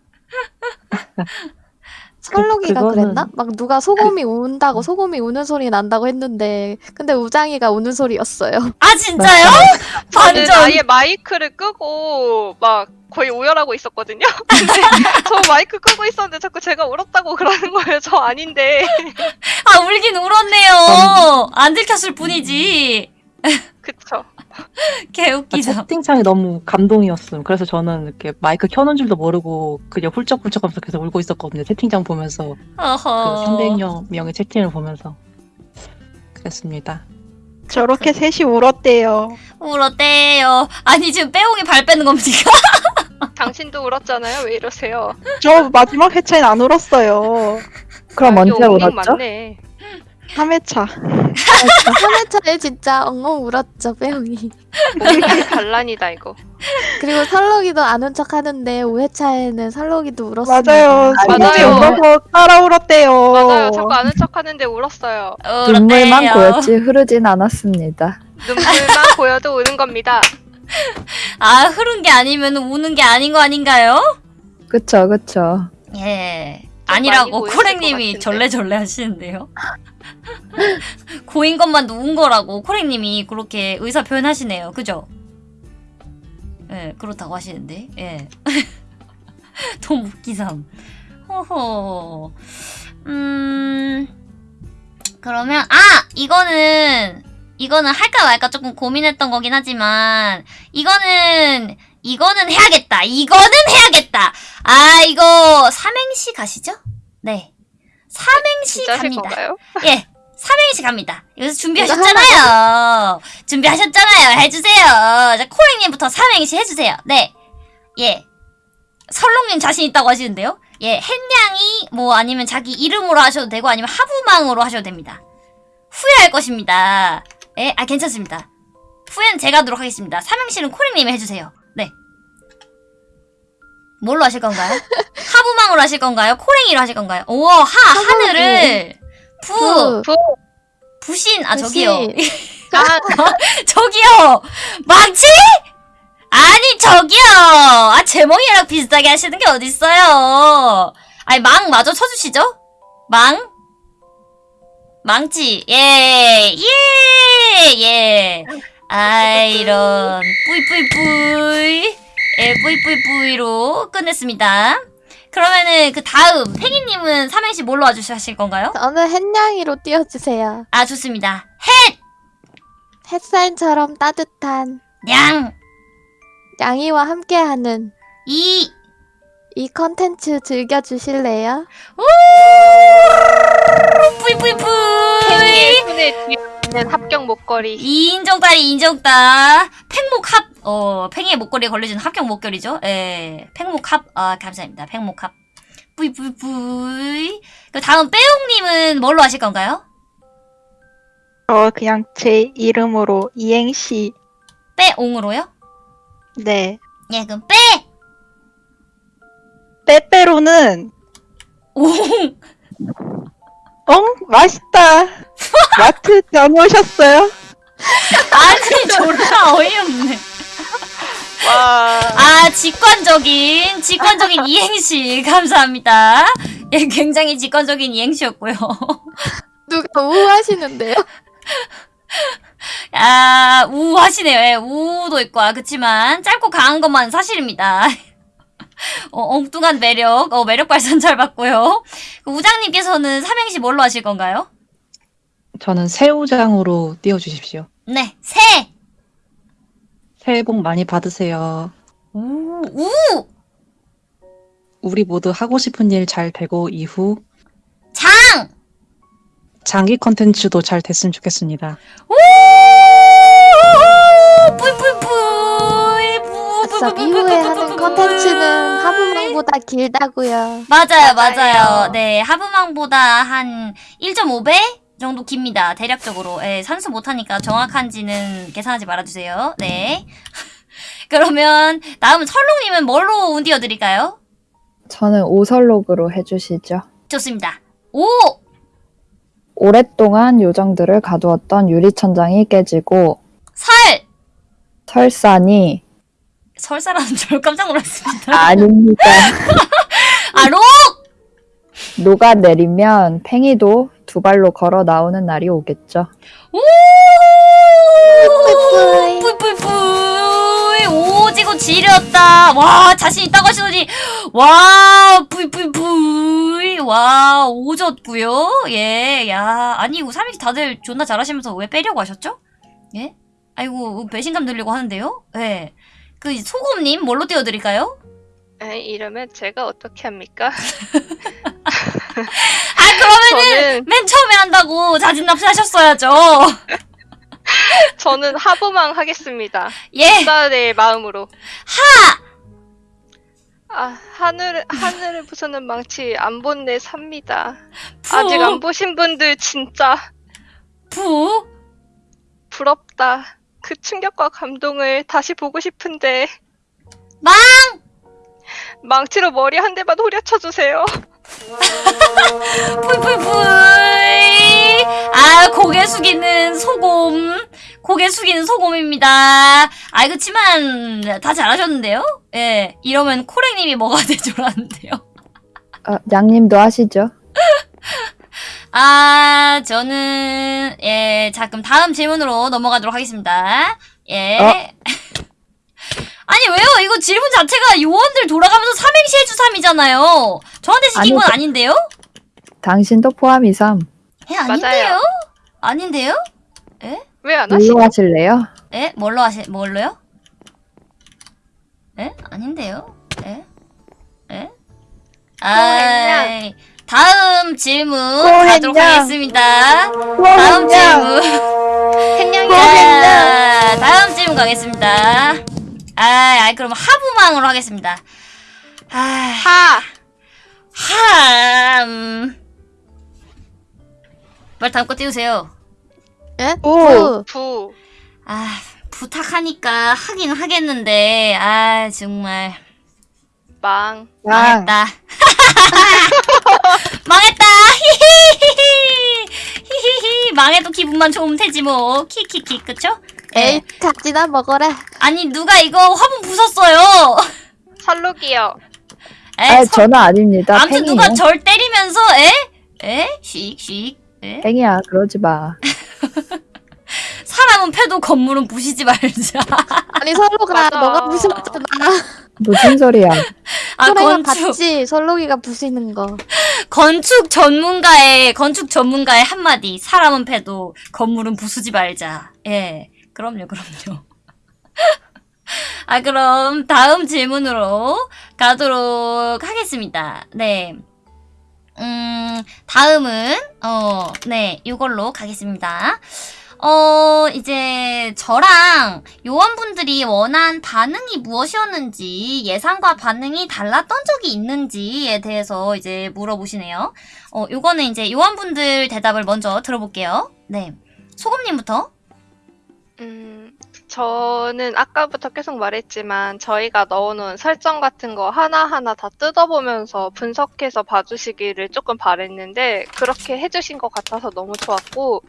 설록이가 그거는- 그랬나? 막 누가 소금이 운다고 소금이 우는 소리 난다고 했는데 근데 우장이가 우는 소리였어요. 아, 진짜요? 저는 완전. 아예 마이크를 끄고 막 거의 오열하고 있었거든요. 근데 저 마이크 끄고 있었는데 자꾸 제가 울었다고 그러는 거예요. 저 아닌데. 아, 울긴 울었네요. 안 들켰을 뿐이지. 그쵸. 개 아, 웃기죠. 채팅창이 너무 감동이었음. 그래서 저는 이렇게 마이크 켜놓은 줄도 모르고 그냥 훌쩍훌쩍하면서 계속 울고 있었거든요. 채팅창 보면서 그 어허. 300명 명의 채팅을 보면서 그랬습니다. 저렇게 셋이 울었대요. 울었대요. 아니, 지금 빼옹이 발 빼는 겁니까? 당신도 울었잖아요. 왜 이러세요? 저 마지막 회차엔 안 울었어요. 그럼 아, 언제 이거 엉망 울었죠? 맞네. 3회차. 3회차에 진짜 엉엉 울었죠. 엉망이 반란이다 이거. 그리고 설록이도 안운척 하는데 5회차에는 설록이도 울었습니다. 맞아요. 맞아요. 울어서 따라 울었대요. 맞아요. 자꾸 아는 척하는데 울었어요. 눈물만 울었대요. 고였지 흐르진 않았습니다. 눈물만 보여도 우는 겁니다. 아, 흐른 게 아니면 우는 게 아닌 거 아닌가요? 그쵸, 그쵸. 예. 아니라고 코랭님이. 절레절레 하시는데요. 고인 것만 누운 거라고 코랭님이 그렇게 의사 표현하시네요. 그죠? 예, 그렇다고 하시는데, 예. 너무 웃기삼. 호호. 음, 그러면, 아! 이거는, 이거는 할까 말까 조금 고민했던 거긴 하지만, 이거는, 이거는 해야겠다. 이거는 해야겠다. 아, 이거, 삼행시 가시죠? 네. 삼행시 갑니다. 예. 삼행시 갑니다. 여기서 준비하셨잖아요. 준비하셨잖아요. 해주세요. 자, 코랭님부터 삼행시 해주세요. 네. 예. 설롱님 자신 있다고 하시는데요. 예. 햇냥이, 뭐, 아니면 자기 이름으로 하셔도 되고, 아니면 하부망으로 하셔도 됩니다. 후회할 것입니다. 예. 아, 괜찮습니다. 후회는 제가 하도록 하겠습니다. 삼행시는 코랭님이 해주세요. 네. 뭘로 하실 건가요? 하부망으로 하실 건가요? 코랭이로 하실 건가요? 오, 하, 하늘을. 부, 부, 부신, 아. 저기요. 아, 저기요! 망치? 아니, 저기요! 아, 제목이랑 비슷하게 하시는 게 어딨어요. 아니, 망 마저 쳐주시죠? 망? 망치, 예, 예, 예. 아, 이런, 뿌이뿌이뿌이. 예, 뿌이뿌이뿌이로 끝냈습니다. 그러면은, 그 다음, 팽이님은 삼행시 뭘로 와주실 건가요? 저는 햇냥이로 띄워주세요. 아, 좋습니다. 햇! 햇살처럼 따뜻한 냥! 양이와 함께하는 이! 이 컨텐츠 즐겨주실래요? 뿌이뿌이뿌이! 뒤에 있는 합격 목걸이. 인정다리 인정다. 팽목 합, 어, 팽이의 목걸이에 걸려준 합격 목걸이죠. 예. 팽목 합, 아, 감사합니다. 팽목 합. 뿌이 뿌이 뿌이. 그 다음 빼용님은 뭘로 하실 건가요? 어, 그냥 제 이름으로 이행시. 빼옹으로요? 네. 예, 그럼 빼! 빼빼로는, 옹! 엉? 맛있다. 마트 다녀오셨어요? 아니, 졸라 어이없네. 와. 아, 직관적인, 직관적인 이행시. 감사합니다. 예, 굉장히 직관적인 이행시였고요. 누가 우하시는데요? 아, 우하시네요. 예, 우도 있고, 아, 그치만, 짧고 강한 것만 사실입니다. 어, 엉뚱한 매력, 어, 매력 발산 잘 받고요. 그 우장님께서는 삼행시 뭘로 하실 건가요? 저는 새우장으로 띄워주십시오. 네, 새! 새해 복 많이 받으세요. 우, 우! 우리 모두 하고 싶은 일 잘 되고 이후 장! 장기 컨텐츠도 잘 됐으면 좋겠습니다. 우! 뿌이뿌이뿌 뿌, 이후에 하는 뿌, 컨텐츠는 뿌이. 하부망보다 길다고요. 맞아요, 맞아요. 맞아요. 네, 하부망보다 한 1.5배 정도 깁니다. 대략적으로. 예, 산수 못하니까 정확한지는 계산하지 말아주세요. 네. 그러면 다음은 설롱님은 뭘로 운 띄워드릴까요? 저는 오설록으로 해주시죠. 좋습니다. 오! 오랫동안 요정들을 가두었던 유리천장이 깨지고 설! 설산이 설사라는 줄 깜짝 놀랐습니다. 아닙니다. 아, 로! 녹아내리면 팽이도 두 발로 걸어 나오는 날이 오겠죠. 오! 뿌이뿌이. 뿌이 뿌이뿌이! 오지고 지렸다. 와, 자신 있다고 하시더니, 와, 뿌이뿌이뿌이! 와, 오졌고요 예, 야. 아니, 이거 삼행시 다들 존나 잘하시면서 왜 빼려고 하셨죠? 예? 아이고, 배신감 들려고 하는데요? 예. 그, 소금님, 뭘로 띄워드릴까요? 에, 이러면 제가 어떻게 합니까? 아, 그러면은, 저는 맨 처음에 한다고 자진 납세하셨어야죠. 저는 하부망 하겠습니다. 예. 딸의 마음으로. 하! 아 하늘 하늘을 부수는 망치 안 본 내 삽니다. 부, 아직 안 보신 분들 진짜 부, 부럽다. 그 충격과 감동을 다시 보고 싶은데 망! 망치로 머리 한 대만 후려쳐 주세요. 뿌이뿌이뿌이. 아, 고개 숙이는 소곰. 고개 숙이는 소곰입니다. 아, 그치만, 다 잘하셨는데요? 예. 이러면 코랭님이 뭐가 되죠라는데요. 아, 양님도 하시죠. 아, 저는, 예. 자, 그럼 다음 질문으로 넘어가도록 하겠습니다. 예. 어? 아니 왜요? 이거 질문 자체가 요원들 돌아가면서 삼행시 해주삼이잖아요. 저한테 시킨 건 아니죠. 아닌데요? 당신도 포함이삼. 예, 아닌데요? 맞아요. 아닌데요? 왜안 하시? 뭘로 하실래요? 예? 뭘로 하시, 뭘로요? 예? 아닌데요? 예? 예? 아, 다음 질문? 가도록 하겠습니다. 다음 질문. 자, 다음 질문 가겠습니다. 아, 아, 그럼 하부망으로 하겠습니다. 아, 하. 함. 빨리 다음 거 띄우세요. 예? 오. 부. 부. 아, 부탁하니까 하긴 하겠는데, 아, 정말. 망. 양. 망했다. 망했다. 히히히히. 히히히. 망해도 기분만 좋으면 되지 뭐. 키키키. 그쵸? 에이, 예. 각지나 먹어라. 아니 누가 이거 화분 부쉈어요. 설룩이요. 에? 아, 서- 저는 아닙니다. 아무튼 팽이요. 누가 절 때리면서 에? 에? 씩 씩. 에? 팽이야, 그러지 마. 사람은 패도 건물은 부시지 말자. 아니, 설로가 맞아. 너가 부셨잖아. 무슨 소리야. 아 건축 봤지, 설로기가 부시는 거. 건축 전문가의 건축 전문가의 한마디. 사람은 패도 건물은 부수지 말자. 예. 그럼요, 그럼요. 아, 그럼 다음 질문으로 가도록 하겠습니다. 네. 음, 다음은, 어, 네, 이걸로 가겠습니다. 어, 이제 저랑 요원분들이 원한 반응이 무엇이었는지, 예상과 반응이 달랐던 적이 있는지에 대해서 이제 물어보시네요. 어, 요거는 이제 요원분들 대답을 먼저 들어볼게요. 네. 소금님부터. 음, 저는 아까부터 계속 말했지만 저희가 넣어놓은 설정 같은 거 하나하나 다 뜯어보면서 분석해서 봐주시기를 조금 바랬는데 그렇게 해주신 것 같아서 너무 좋았고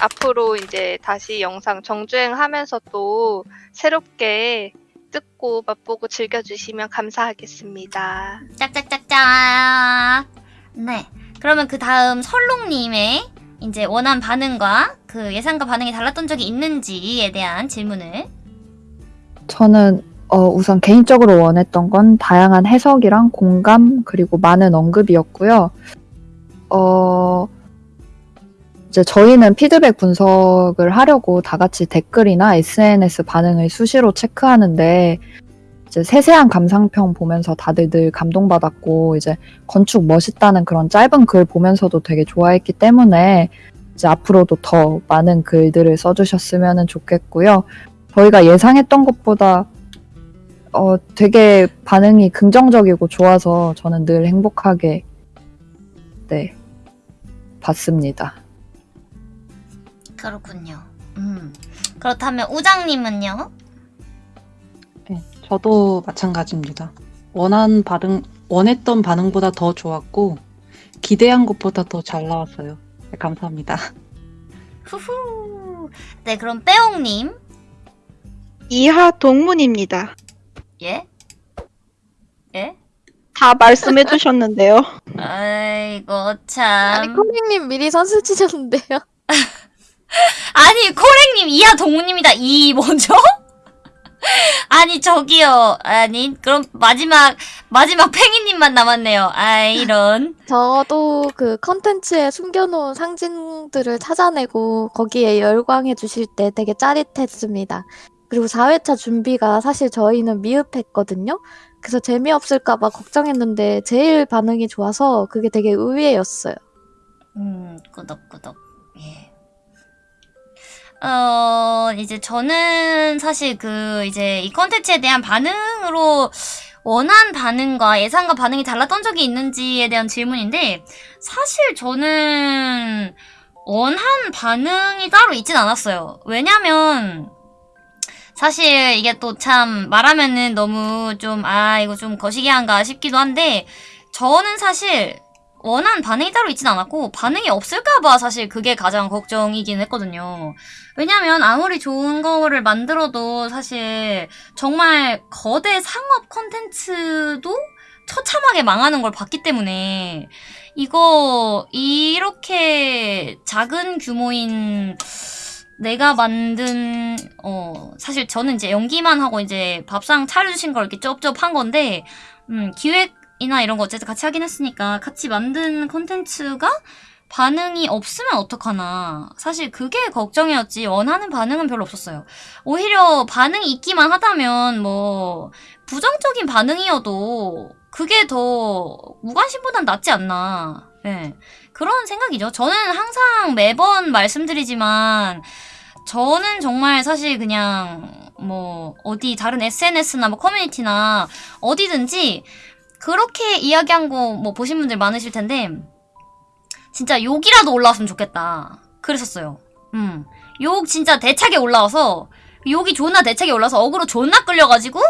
앞으로 이제 다시 영상 정주행하면서 또 새롭게 뜯고 맛보고 즐겨주시면 감사하겠습니다. 짝짝짝짝. 네. 그러면 그 다음 설롱님의 이제 원한 반응과 그 예상과 반응이 달랐던 적이 있는지에 대한 질문을. 저는 어, 우선 개인적으로 원했던 건 다양한 해석이랑 공감 그리고 많은 언급이었고요. 어, 이제 저희는 피드백 분석을 하려고 다 같이 댓글이나 SNS 반응을 수시로 체크하는데 이제 세세한 감상평 보면서 다들 늘 감동받았고 이제 건축 멋있다는 그런 짧은 글 보면서도 되게 좋아했기 때문에 이제 앞으로도 더 많은 글들을 써주셨으면 좋겠고요. 저희가 예상했던 것보다 어, 되게 반응이 긍정적이고 좋아서 저는 늘 행복하게 네 봤습니다. 그렇군요. 음. 그렇다면 우장님은요? 네, 저도 마찬가지입니다. 원한 반응, 원했던 반응보다 더 좋았고, 기대한 것보다 더 잘 나왔어요. 네, 감사합니다. 후후. 네, 그럼 빼옹님. 이하 동문입니다. 예? 예? 다 말씀해 주셨는데요. 아이고, 아니, 참. 코믹님 미리 선수 치셨는데요. 아니, 코랭님, 이하 동무님이다. 이, 뭐죠? 아니, 저기요. 아니, 그럼 마지막, 마지막 팽이님만 남았네요. 아, 이런. 저도 그 컨텐츠에 숨겨놓은 상징들을 찾아내고 거기에 열광해 주실 때 되게 짜릿했습니다. 그리고 4회차 준비가 사실 저희는 미흡했거든요. 그래서 재미없을까봐 걱정했는데 제일 반응이 좋아서 그게 되게 의외였어요. 음, 꾸덕꾸덕. 예. 어, 이제 저는 사실 그, 이제 이 컨텐츠에 대한 반응으로 원한 반응과 예상과 반응이 달랐던 적이 있는지에 대한 질문인데, 사실 저는 원한 반응이 따로 있진 않았어요. 왜냐면, 사실 이게 또 참 말하면은 너무 좀, 아, 이거 좀 거시기한가 싶기도 한데, 저는 사실 원한 반응이 따로 있진 않았고 반응이 없을까봐 사실 그게 가장 걱정이긴 했거든요. 왜냐면 아무리 좋은 거를 만들어도 사실 정말 거대 상업 콘텐츠도 처참하게 망하는 걸 봤기 때문에 이거 이렇게 작은 규모인 내가 만든 어 사실 저는 이제 연기만 하고 이제 밥상 차려주신 걸 이렇게 쩝쩝한 건데 음 기획 이나 이런 거 어쨌든 같이 하긴 했으니까 같이 만든 콘텐츠가 반응이 없으면 어떡하나. 사실 그게 걱정이었지. 원하는 반응은 별로 없었어요. 오히려 반응이 있기만 하다면 뭐 부정적인 반응이어도 그게 더 무관심보단 낫지 않나. 예. 그런 생각이죠. 저는 항상 매번 말씀드리지만 저는 정말 사실 그냥 뭐 어디 다른 SNS나 뭐 커뮤니티나 어디든지 그렇게 이야기한 거 뭐 보신 분들 많으실 텐데 진짜 욕이라도 올라왔으면 좋겠다. 그랬었어요. 음. 욕 진짜 대차게 올라와서 욕이 존나 대차게 올라서 어그로 존나 끌려가지고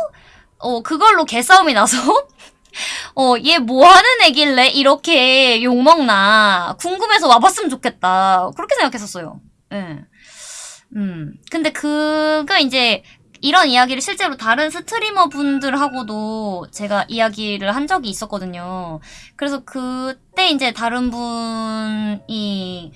어 그걸로 개싸움이 나서 어 얘 뭐하는 애길래 이렇게 욕먹나 궁금해서 와봤으면 좋겠다. 그렇게 생각했었어요. 예. 음. 근데 그가 이제 이런 이야기를 실제로 다른 스트리머 분들하고도 제가 이야기를 한 적이 있었거든요. 그래서 그때 이제 다른 분이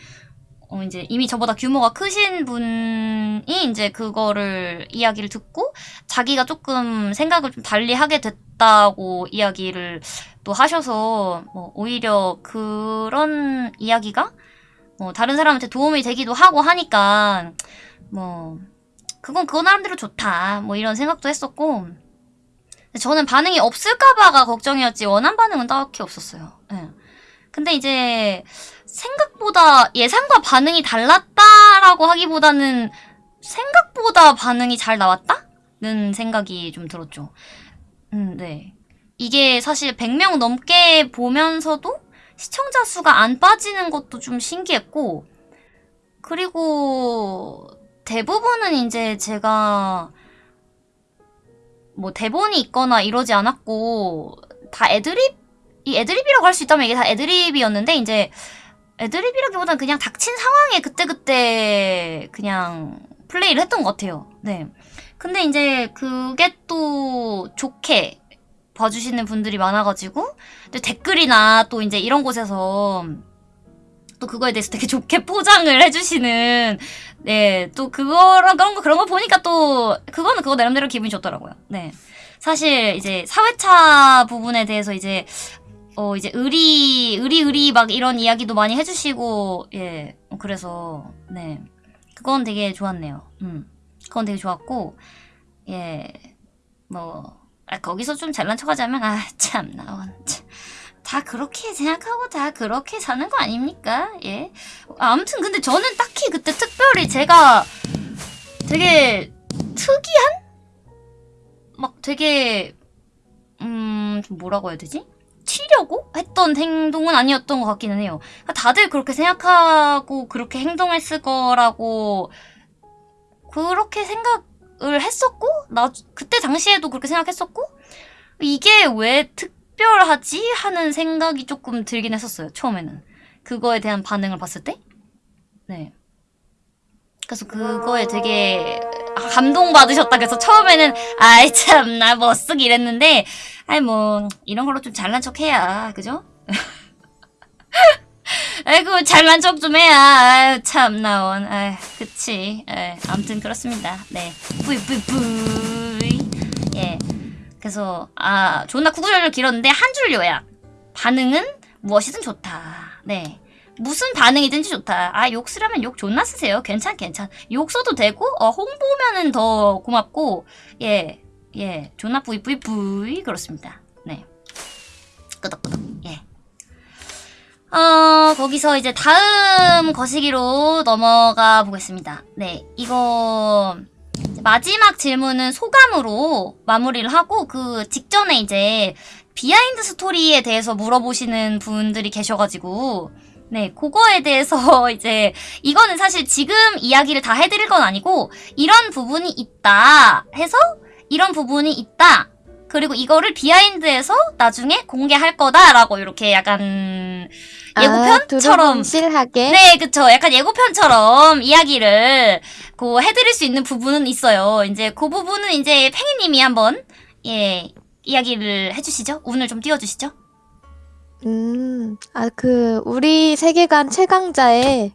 어 이제 이미 저보다 규모가 크신 분이 이제 그거를 이야기를 듣고 자기가 조금 생각을 좀 달리 하게 됐다고 이야기를 또 하셔서 뭐 오히려 그런 이야기가 뭐 다른 사람한테 도움이 되기도 하고 하니까 뭐 그건 그거 나름대로 좋다 뭐 이런 생각도 했었고 저는 반응이 없을까봐가 걱정이었지 원한 반응은 딱히 없었어요. 예. 근데 이제 생각보다 예상과 반응이 달랐다라고 하기보다는 생각보다 반응이 잘 나왔다는 생각이 좀 들었죠. 음, 네. 이게 사실 100명 넘게 보면서도 시청자 수가 안 빠지는 것도 좀 신기했고, 그리고 대부분은 이제 제가 뭐 대본이 있거나 이러지 않았고, 다 애드립, 이 애드립이라고 할 수 있다면 이게 다 애드립이었는데, 이제 애드립이라기보다는 그냥 닥친 상황에 그때그때 그냥 플레이를 했던 것 같아요. 네. 근데 이제 그게 또 좋게 봐주시는 분들이 많아가지고, 또 댓글이나 또 이제 이런 곳에서 또 그거에 대해서 되게 좋게 포장을 해주시는, 네, 또 그거랑 그런 거, 그런 거 보니까 또, 그거는 그거 나름대로 기분이 좋더라고요. 네. 사실 이제 사회차 부분에 대해서 이제, 어, 이제 의리, 의리, 의리 막 이런 이야기도 많이 해주시고, 예, 그래서, 네. 그건 되게 좋았네요. 음. 그건 되게 좋았고, 예, 뭐, 아, 거기서 좀 잘난 척 하자면, 아, 참나, 원, 참. 다 그렇게 생각하고 다 그렇게 사는 거 아닙니까? 예. 아, 아무튼 근데 저는 딱히 그때 특별히 제가 되게 특이한? 막 되게, 음, 좀 뭐라고 해야 되지? 튀려고 했던 행동은 아니었던 것 같기는 해요. 그러니까 다들 그렇게 생각하고 그렇게 행동했을 거라고 그렇게 생각을 했었고 나 그때 당시에도 그렇게 생각했었고 이게 왜 특 별하지 하는 생각이 조금 들긴 했었어요. 처음에는 그거에 대한 반응을 봤을 때, 네. 그래서 그거에 되게 감동받으셨다. 그래서 처음에는 아이 참 나 멋쓰기 이랬는데 아이 뭐 이런 걸로 좀 잘난 척 해야 그죠? 아이고 잘난 척 좀 해야 아유 참나 원 아이 그치 에 아무튼 그렇습니다 네 뿌이 뿌이 뿌이 예 그래서 아 존나 구구절절 길었는데 한 줄 요약 반응은 무엇이든 좋다 네 무슨 반응이든지 좋다. 아, 욕 쓰려면 욕 존나 쓰세요. 괜찮, 괜찮. 욕 써도 되고, 어, 홍보면은 더 고맙고, 예, 예, 존나 뿌이 뿌이 뿌이, 그렇습니다. 네. 끄덕끄덕, 예. 어, 거기서 이제 다음 거시기로 넘어가 보겠습니다. 네, 이거, 마지막 질문은 소감으로 마무리를 하고, 그 직전에 이제, 비하인드 스토리에 대해서 물어보시는 분들이 계셔가지고, 네, 그거에 대해서 이제 이거는 사실 지금 이야기를 다 해드릴 건 아니고 이런 부분이 있다 해서 이런 부분이 있다. 그리고 이거를 비하인드에서 나중에 공개할 거다라고 이렇게 약간 예고편처럼 아, 실하게. 네, 그쵸. 약간 예고편처럼 이야기를 그 해드릴 수 있는 부분은 있어요. 이제 그 부분은 이제 팽이님이 한번 예 이야기를 해주시죠. 운을 좀 띄워주시죠. 음, 아, 그, 우리 세계관 최강자의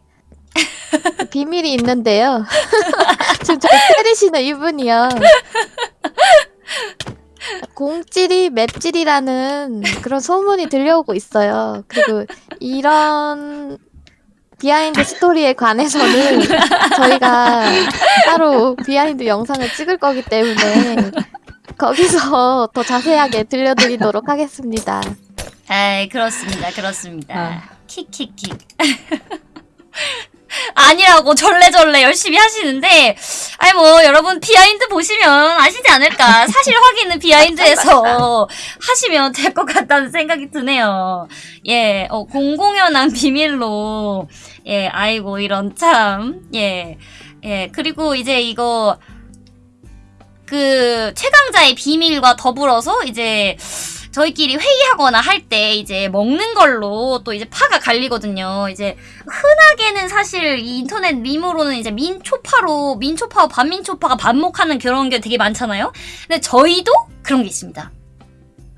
비밀이 있는데요. 지금 저 때리시는 이분이요. 공찌리 맵찔이라는 그런 소문이 들려오고 있어요. 그리고 이런 비하인드 스토리에 관해서는 저희가 따로 비하인드 영상을 찍을 거기 때문에 거기서 더 자세하게 들려드리도록 하겠습니다. 에이, 그렇습니다. 그렇습니다. 아. 킥킥킥. 아니라고 절레절레 열심히 하시는데, 아니 뭐 여러분 비하인드 보시면 아시지 않을까. 사실 확인은 비하인드에서 하시면 될 것 같다는 생각이 드네요. 예, 어, 공공연한 비밀로, 예, 아이고 이런 참, 예, 예, 그리고 이제 이거 그 최강자의 비밀과 더불어서 이제 저희끼리 회의하거나 할 때 이제 먹는 걸로 또 이제 파가 갈리거든요. 이제 흔하게는 사실 이 인터넷 밈으로는 이제 민초파로 민초파와 반민초파가 반목하는 그런 게 되게 많잖아요. 근데 저희도 그런 게 있습니다.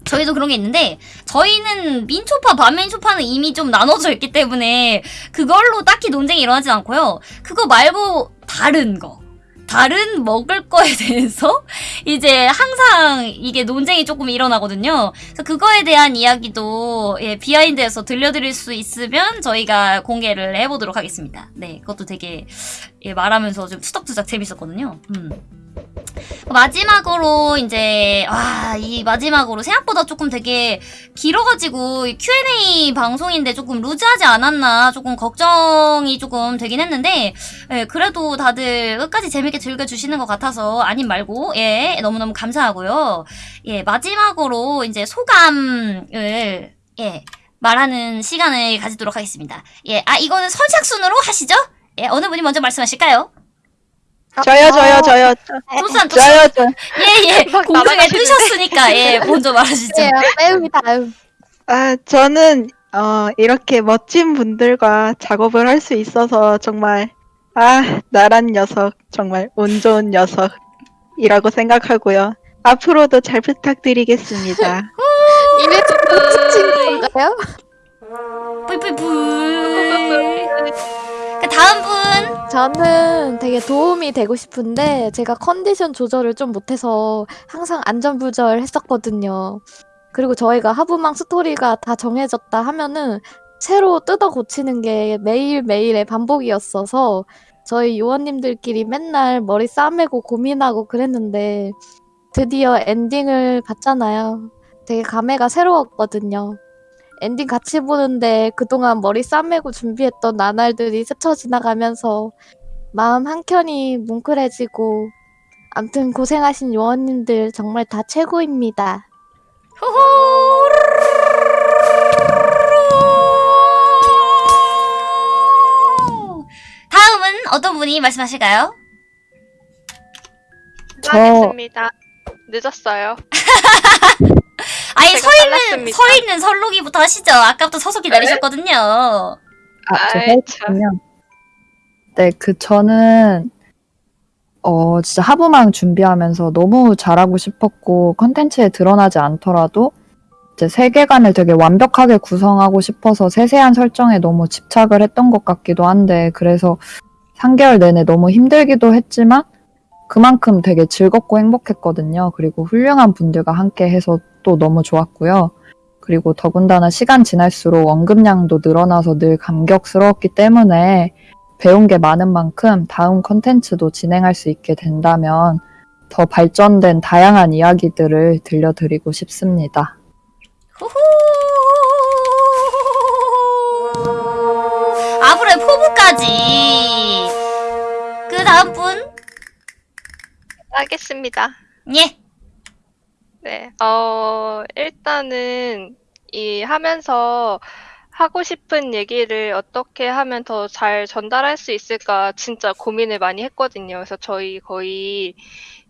저희도 그런 게 있는데 저희는 민초파 반민초파는 이미 좀 나눠져 있기 때문에 그걸로 딱히 논쟁이 일어나진 않고요. 그거 말고 다른 거. 다른 먹을 거에 대해서 이제 항상 이게 논쟁이 조금 일어나거든요. 그래서 그거에 대한 이야기도 예, 비하인드에서 들려드릴 수 있으면 저희가 공개를 해보도록 하겠습니다. 네, 그것도 되게 예, 말하면서 좀 투닥투닥 재밌었거든요. 음. 마지막으로 이제 와, 이 마지막으로 생각보다 조금 되게 길어가지고 이 Q&A 방송인데 조금 루즈하지 않았나 조금 걱정이 조금 되긴 했는데 예, 그래도 다들 끝까지 재밌게 즐겨주시는 것 같아서 아님 말고 예 너무너무 감사하고요. 예 마지막으로 이제 소감을 예 말하는 시간을 가지도록 하겠습니다. 예아 이거는 선착순으로 하시죠? 예 어느 분이 먼저 말씀하실까요? 저요, 저요, 저요. 도산 저요, 저. 예예 막 공중에 날아가시는데. 뜨셨으니까 예 먼저 말하시죠. 네, 매우 다음. 아, 저는, 어, 이렇게 멋진 분들과 작업을 할 수 있어서 정말, 아, 나란 녀석. 정말 운 좋은 녀석이라고 생각하고요. 앞으로도 잘 부탁드리겠습니다. 붙인 건가요? 뿌이뿌이뿌이 그 다음 분 저는 되게 도움이 되고 싶은데 제가 컨디션 조절을 좀 못해서 항상 안전부절 했었거든요. 그리고 저희가 하부망 스토리가 다 정해졌다 하면은 새로 뜯어 고치는 게 매일매일의 반복이었어서 저희 요원님들끼리 맨날 머리 싸매고 고민하고 그랬는데 드디어 엔딩을 봤잖아요. 되게 감회가 새로웠거든요. 엔딩 같이 보는데 그동안 머리 싸매고 준비했던 나날들이 스쳐 지나가면서 마음 한켠이 뭉클해지고 암튼 고생하신 요원님들 정말 다 최고입니다. 다음은 어떤 분이 말씀하실까요? 저- 하겠습니다. 늦었어요. 아예 제 가서 있는 빨랐습니다. 서 있는 설록이부터 하시죠. 아까부터 서서 기다리셨거든요. 아, 저 아이, 했군요. 네, 그 저는 어 진짜 하부망 준비하면서 너무 잘하고 싶었고 컨텐츠에 드러나지 않더라도 이제 세계관을 되게 완벽하게 구성하고 싶어서 세세한 설정에 너무 집착을 했던 것 같기도 한데 그래서 3개월 내내 너무 힘들기도 했지만 그만큼 되게 즐겁고 행복했거든요. 그리고 훌륭한 분들과 함께 해서 또 너무 좋았고요. 그리고 더군다나 시간 지날수록 언급량도 늘어나서 늘 감격스러웠기 때문에 배운 게 많은 만큼 다음 컨텐츠도 진행할 수 있게 된다면 더 발전된 다양한 이야기들을 들려드리고 싶습니다. 후후. 앞으로의 포부까지. 그 다음 분. 하겠습니다. 예. 네. 어, 일단은 이 하면서 하고 싶은 얘기를 어떻게 하면 더 잘 전달할 수 있을까 진짜 고민을 많이 했거든요. 그래서 저희 거의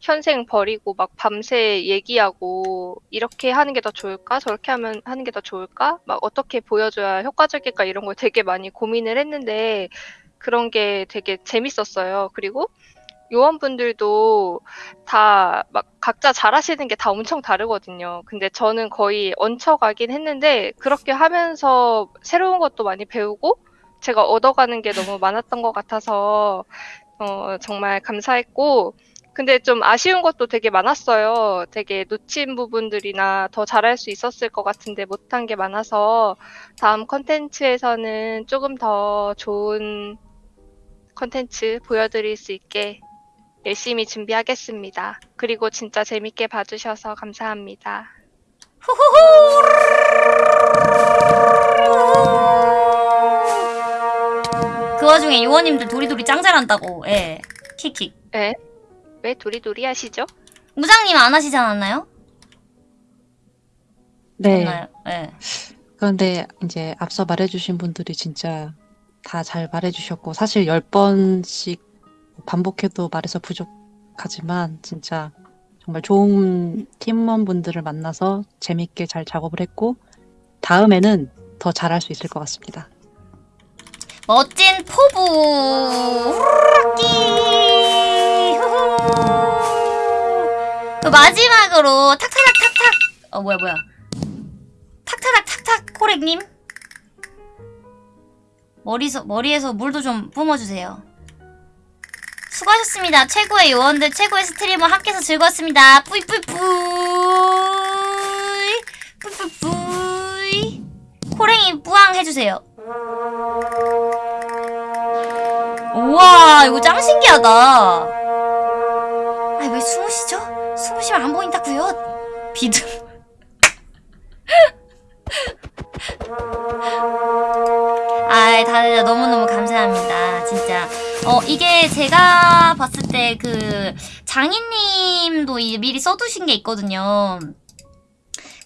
현생 버리고 막 밤새 얘기하고 이렇게 하는 게 더 좋을까? 저렇게 하면 하는 게 더 좋을까? 막 어떻게 보여줘야 효과적일까? 이런 걸 되게 많이 고민을 했는데 그런 게 되게 재밌었어요. 그리고 요원분들도 다 막 각자 잘하시는 게 다 엄청 다르거든요. 근데 저는 거의 얹혀가긴 했는데 그렇게 하면서 새로운 것도 많이 배우고 제가 얻어가는 게 너무 많았던 것 같아서 어, 정말 감사했고 근데 좀 아쉬운 것도 되게 많았어요. 되게 놓친 부분들이나 더 잘할 수 있었을 것 같은데 못한 게 많아서 다음 컨텐츠에서는 조금 더 좋은 컨텐츠 보여드릴 수 있게 열심히 준비하겠습니다. 그리고 진짜 재밌게 봐주셔서 감사합니다. 그 와중에 요원님들 도리도리 짱 잘한다고. 예. 킥킥. 에? 왜 도리도리 하시죠? 무장님 안 하시지 않았나요? 네. 예. 그런데 이제 앞서 말해주신 분들이 진짜 다 잘 말해주셨고 사실 열 번씩 반복해도 말해서 부족하지만 진짜 정말 좋은 팀원분들을 만나서 재밌게 잘 작업을 했고 다음에는 더 잘할 수 있을 것 같습니다. 멋진 포부. 후후. 그 마지막으로 탁타닥 탁탁. 어 뭐야 뭐야. 탁타닥 탁탁 코렉님. 머리서 머리에서 물도 좀 뿜어주세요. 수고하셨습니다. 최고의 요원들, 최고의 스트리머 함께해서 즐거웠습니다. 뿌이뿌이뿌이. 뿌이뿌이뿌이. 코랭이 뿌앙 해주세요. 우와, 이거 짱 신기하다. 아니, 왜? 숨을 쉬면 안 보인다고요? 비듬. 아이, 다들 너무너무 감사합니다. 진짜. 어, 이게 제가 봤을 때 그 장인님도 미리 써두신 게 있거든요.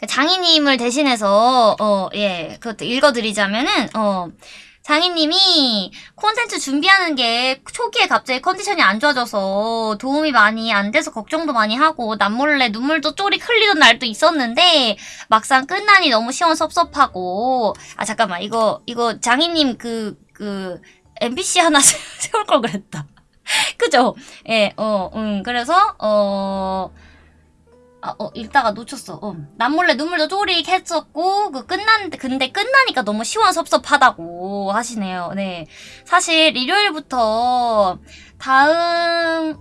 그 장인님을 대신해서, 어, 예, 그것도 읽어드리자면은, 어, 장인님이 콘텐츠 준비하는 게 초기에 갑자기 컨디션이 안 좋아져서 도움이 많이 안 돼서 걱정도 많이 하고 남몰래 눈물도 쪼리 흘리던 날도 있었는데 막상 끝나니 너무 시원섭섭하고 아 잠깐만 이거 이거 장인님 그그 NPC 하나 세울 걸 그랬다. 그죠? 예, 어, 음, 그래서, 어, 아, 어, 읽다가 놓쳤어. 어. 남몰래 눈물도 쪼릭 했었고, 그 끝난, 근데 끝나니까 너무 시원섭섭하다고 하시네요. 네. 사실 일요일부터 다음,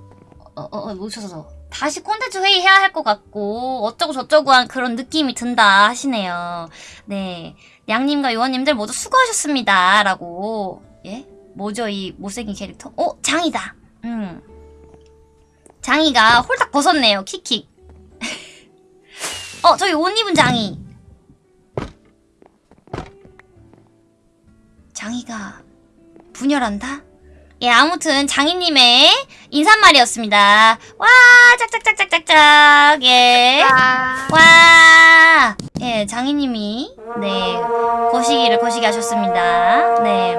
어, 어, 어, 놓쳤어. 다시 콘텐츠 회의 해야 할 것 같고, 어쩌고 저쩌고 한 그런 느낌이 든다 하시네요. 네. 양님과 요원님들 모두 수고하셨습니다. 라고. 예? 뭐죠, 이 못생긴 캐릭터? 어, 장이다. 음. 장이가 홀딱 벗었네요. 킥킥. 어, 저기 옷 입은 장이. 장이가 분열한다? 예, 아무튼 장이님의 인사말이었습니다. 와, 짝짝짝짝짝짝. 예. 와. 예, 장이님이 네 거시기를 거시기 하셨습니다. 네.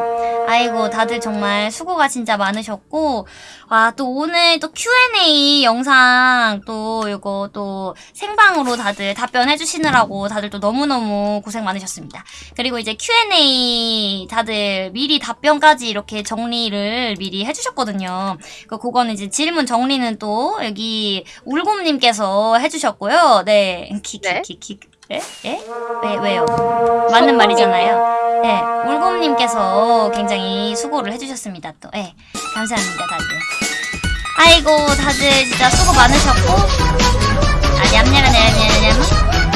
아이고 다들 정말 수고가 진짜 많으셨고 와 또 오늘 또 Q&A 영상 또 이거 또 생방으로 다들 답변해 주시느라고 다들 또 너무너무 고생 많으셨습니다. 그리고 이제 Q&A 다들 미리 답변까지 이렇게 정리를 미리 해주셨거든요. 그 그거는 이제 질문 정리는 또 여기 울곰님께서 해주셨고요. 네, 키키키키. 예? 예? 왜 왜요? 맞는 말이잖아요. 네, 울곰님께서 굉장히 수고를 해주셨습니다. 또, 예, 감사합니다, 다들. 아이고, 다들 진짜 수고 많으셨고, 아, 냠냠냠냠냠.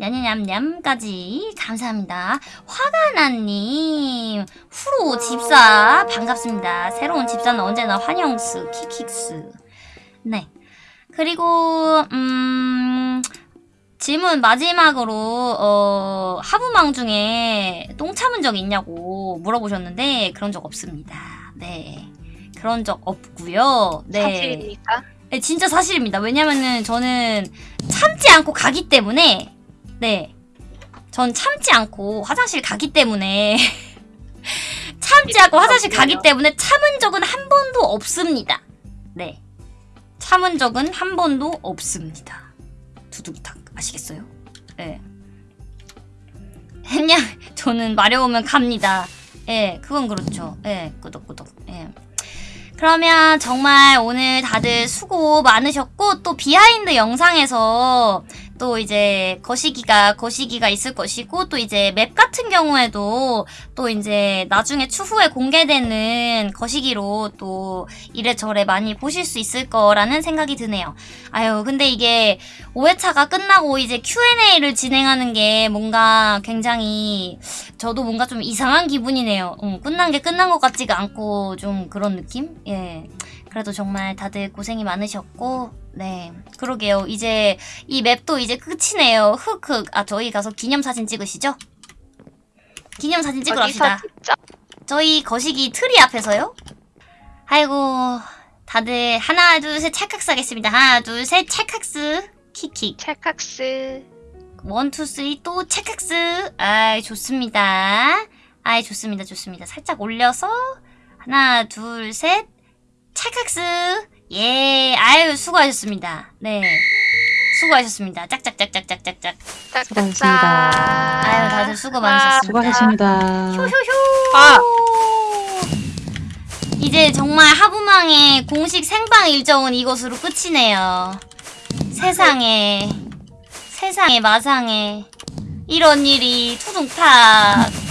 냠냠냠냠까지 감사합니다. 화가나님, 후로 집사 반갑습니다. 새로운 집사는 언제나 환영스, 키킥스. 네. 그리고 음 질문 마지막으로 어 하부망 중에 똥 참은 적 있냐고 물어보셨는데 그런 적 없습니다. 네. 그런 적 없고요. 네. 사실입니까? 네, 진짜 사실입니다. 왜냐면은 저는 참지 않고 가기 때문에 네. 전 참지 않고 화장실 가기 때문에 참지 않고 화장실 가기 때문에 참은 적은 한 번도 없습니다. 네. 참은 적은 한 번도 없습니다. 두두부탁 아시겠어요? 예. 했냐? 저는 마려우면 갑니다. 예, 그건 그렇죠. 예, 꾸덕꾸덕. 예. 그러면 정말 오늘 다들 수고 많으셨고 또 비하인드 영상에서 또 이제 거시기가 거시기가 있을 것이고 또 이제 맵 같은 경우에도 또 이제 나중에 추후에 공개되는 거시기로 또 이래저래 많이 보실 수 있을 거라는 생각이 드네요. 아유 근데 이게 5회차가 끝나고 이제 Q&A를 진행하는 게 뭔가 굉장히 저도 뭔가 좀 이상한 기분이네요. 음, 끝난 게 끝난 것 같지가 않고 좀 그런 느낌? 예. 그래도 정말 다들 고생이 많으셨고, 네. 그러게요. 이제 이 맵도 이제 끝이네요. 흑흑. 아, 저희 가서 기념사진 찍으시죠? 기념사진 찍으러 갑시다. 저희 거시기 트리 앞에서요? 아이고, 다들 하나, 둘, 셋 찰칵스 하겠습니다. 하나, 둘, 셋 찰칵스. 킥킥. 찰칵스. one, two, three 또 체크스. 아이, 좋습니다. 아이, 좋습니다. 좋습니다. 살짝 올려서 하나, 둘, 셋. 체크스. 예, 아유, 수고하셨습니다. 네. 수고하셨습니다. 짝짝짝짝짝짝짝. 수고하셨습니다. 아유, 다들 수고 많으셨습니다. 수고하셨습니다. 효효효. 아. 이제 정말 하부망의 공식 생방 일정은 이것으로 끝이네요. 세상에, 세상에 마상에 이런 일이 투둥탁